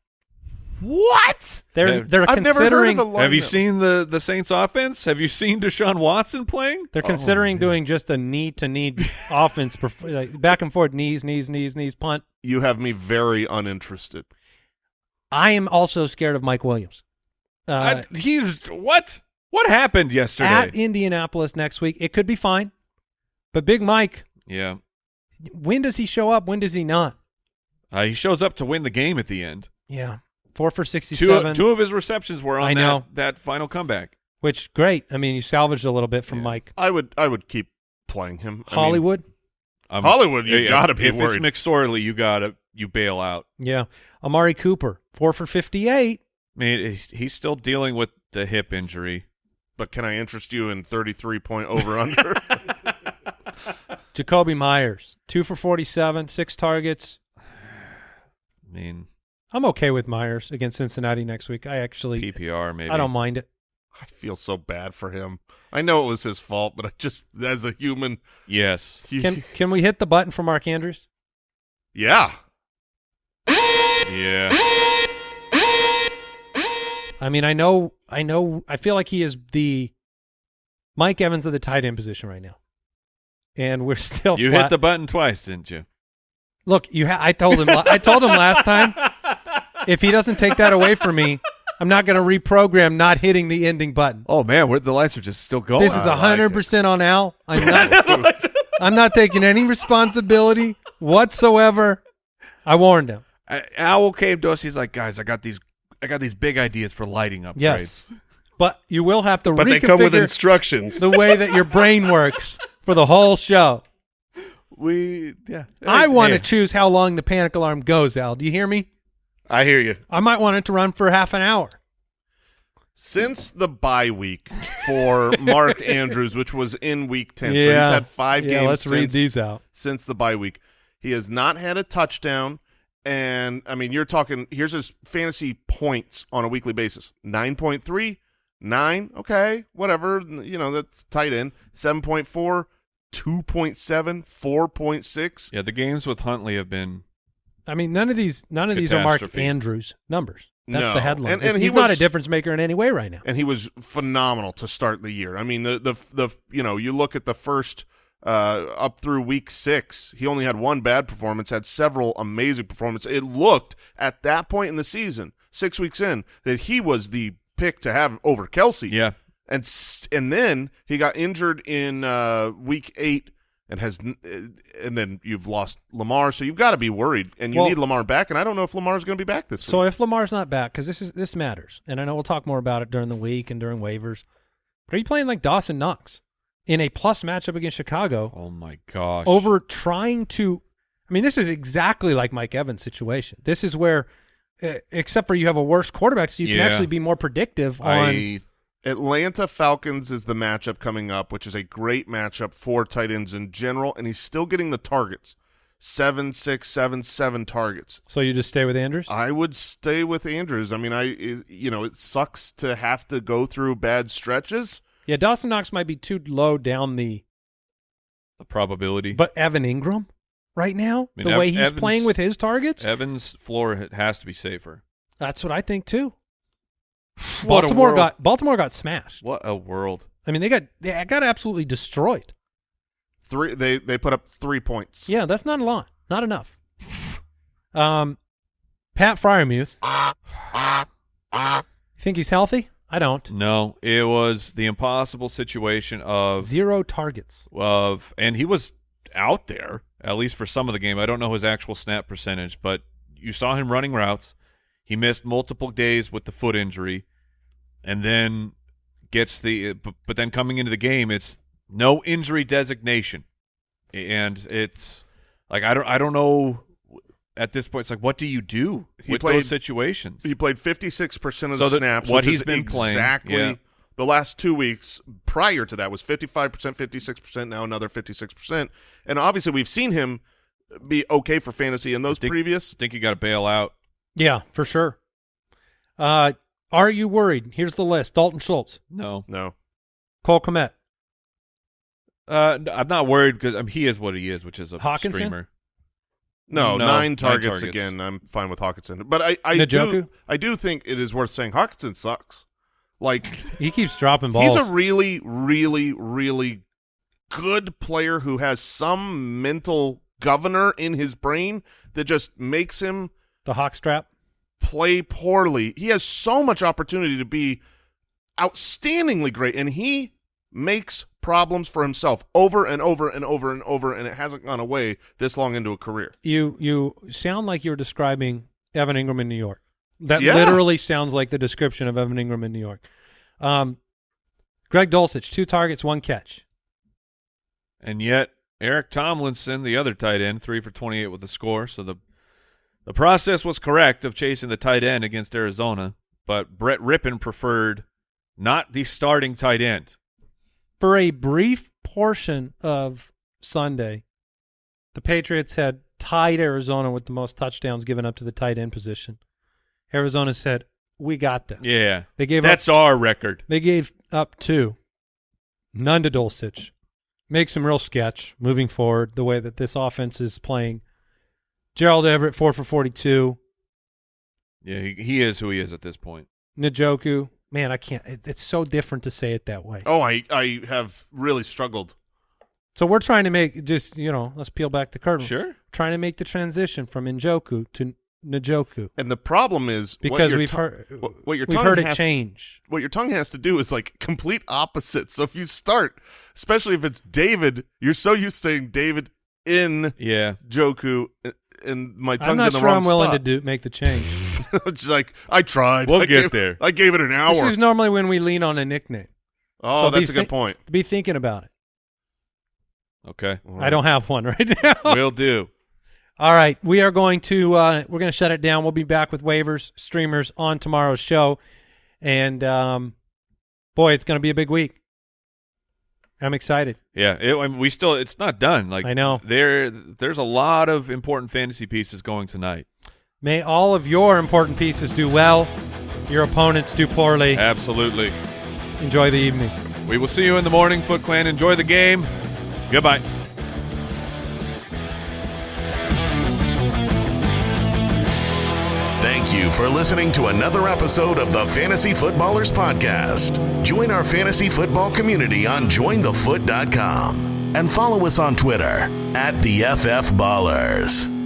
What? They're they're I've never heard considering of a Have you seen the the Saints offense? Have you seen Deshaun Watson playing? they're considering doing just a knee to knee offense, like back and forth, knees, knees, knees, knees, punt. You have me very uninterested. I am also scared of Mike Williams. Uh, I- he's what? What happened yesterday? at Indianapolis next week, it could be fine, but Big Mike, yeah, when does he show up? When does he not? uh, he shows up to win the game at the end. Yeah, four for Two, sixty-seven. two of his receptions were on I know. That, that final comeback. which great. I mean, you salvaged a little bit from Yeah. Mike I would, I would keep playing him. I mean, Hollywood. Um, Hollywood, you yeah, gotta be if worried. it's McSorley, you gotta you bail out. yeah, Amari Cooper, four for fifty-eight. I mean, he's, he's still dealing with the hip injury. but can I interest you in 33 point over under? Jakobi Meyers, two for forty-seven, six targets. I mean, I'm okay with Meyers against Cincinnati next week. I actually, PPR maybe. I don't mind it. I feel so bad for him. I know it was his fault, but I just, as a human, Yes. he- Can can we hit the button for Mark Andrews? yeah. Yeah. I mean, I know, I know, I feel like he is the Mike Evans of the tight end position right now, and we're still. You flat. hit the button twice, didn't you? Look, you. Ha- I told him. I told him last time. If he doesn't take that away from me, I'm not going to reprogram not hitting the ending button. Oh man, where the lights are just still going. This is I hundred percent on Al. I'm not. I'm not taking any responsibility whatsoever. I warned him. I- Owl came to us. He's like, guys, I got these, I got these big ideas for lighting upgrades. Yes, but you will have to But they come with instructions. the way that your brain works for the whole show. We, yeah. I want to Hey, choose how long the panic alarm goes. Al, do you hear me? I hear you. I might want it to run for half an hour. Since the bye week for Mark Andrews, which was in week 10, so he's had five yeah, games let's read since, these out. since the bye week. He has not had a touchdown. And, I mean, you're talking, here's his fantasy points on a weekly basis 9.3, 9, okay, whatever. You know, that's tight end. 7.4, 2.7, 4.6. Yeah, the games with Huntley have been. I mean, none of these, none of these are Mark Andrews numbers. That's No. the headline. And- It's- and he he's not a difference maker in any way right now. and he was phenomenal to start the year. I mean, the the the you know, you look at the first uh, up through week six, he only had one bad performance, had several amazing performances. It looked at that point in the season, six weeks in, that he was the pick to have over Kelce. Yeah. and s- and then he got injured in uh, week eight. And has, uh, and then you've lost Lamar, so you've got to be worried, and you Well- need Lamar back. And I don't know if Lamar's going to be back this So week. if Lamar's not back, because this is this matters, and I know we'll talk more about it during the week and during waivers. But are you playing like Dawson Knox in a plus matchup against Chicago Oh my gosh. over trying to? I mean, this is exactly like Mike Evans' situation. This is where, uh, except for you have a worse quarterback, so you can actually be more predictive on. I Atlanta Falcons is the matchup coming up, which is a great matchup for tight ends in general, and he's still getting the targets. Seven, six, seven, seven targets. so you just stay with Andrews. I would stay with Andrews. I mean, I i- you know, it sucks to have to go through bad stretches. yeah, Dawson Knox might be too low down the. the probability. But Evan Engram, right now, I mean, the Ev- way he's Evans- playing with his targets, Evans' floor has to be safer. that's what I think too. What Baltimore got Baltimore got smashed. What a world. I mean, they got they got absolutely destroyed. Three, they they put up three points. Yeah, that's not a lot. Not enough. Um, Pat Freiermuth. You think he's healthy? I don't. No, it was the impossible situation of Zero targets. of and he was out there at least for some of the game. I don't know his actual snap percentage, but you saw him running routes. He missed multiple days with the foot injury, and then gets the. But, but then coming into the game, it's no injury designation, and it's like I don't I don't know. At this point, it's like, what do you do He with played- those situations? He played fifty six percent of So the snaps, what which he's is been playing, exactly yeah. The last two weeks prior to that was 55%, 56%, now another 56%. And obviously we've seen him be okay for fantasy in those think- previous. Think you got to bail out. Yeah, for sure. Uh, are you worried? Here's the list: Dalton Schultz, No, No. Cole Kmet, uh, n- I'm not worried because I mean, he is what he is, which is a Hockenson? streamer. No, No, nine nine targets, targets. again. I'm fine with Hockenson. But I, I do I do think it is worth saying Hockenson sucks. Like he keeps dropping balls. He's a really, really, really good player who has some mental governor in his brain that just makes him the hawk strap. Play poorly. He has so much opportunity to be outstandingly great, and he makes problems for himself over and over and over and over, and it hasn't gone away this long into a career. You you sound like you're describing Evan Engram in New York. That Yeah. literally sounds like the description of Evan Engram in New York. Um, Greg Dulcich, two targets, one catch. And yet, Eric Tomlinson, the other tight end, three for 28 with a score. So the the process was correct of chasing the tight end against Arizona, but Brett Rypien preferred not the starting tight end. For a brief portion of Sunday, the Patriots had tied Arizona with the most touchdowns given up to the tight end position. Arizona said, "We got this." Yeah, They gave that's our record. They gave up two. None to Dulcich. Makes him real sketch moving forward, the way that this offense is playing. Gerald Everett, four for 42. Yeah, he, he is who he is at this point. Njoku, man, I can't. It, it's so different to say it that way. Oh, I, I have really struggled. So we're trying to make just, you know, let's peel back the curtain. Sure. Trying to make the transition from Njoku to Njoku And the problem is what because your we've to- heard what, what your we've tongue heard it has- change. what your tongue has to do is like complete opposite. So if you start, especially if it's David, you're so used to saying David in Yeah. Joku, uh, and my tongue's I'm not in the sure wrong I'm willing spot. to do make the change. it's like I tried. We'll I get gave- there. I gave it an hour. this is normally when we lean on a nickname. oh, so that's a good point. Be thinking about it. Okay. I don't have one right now. Will do. All right, we are going to uh, we're going to shut it down. We'll be back with waivers streamers on tomorrow's show, and um, boy, it's going to be a big week. I'm excited. Yeah, it, I mean, we still it's not done. Like I know. there there's a lot of important fantasy pieces going tonight. May all of your important pieces do well, your opponents do poorly. Absolutely. Enjoy the evening. We will see you in the morning, Foot Clan. Enjoy the game. Goodbye. Thank you for listening to another episode of the Fantasy Footballers Podcast. Join our fantasy football community on jointhefoot.com and follow us on Twitter at the FF Ballers.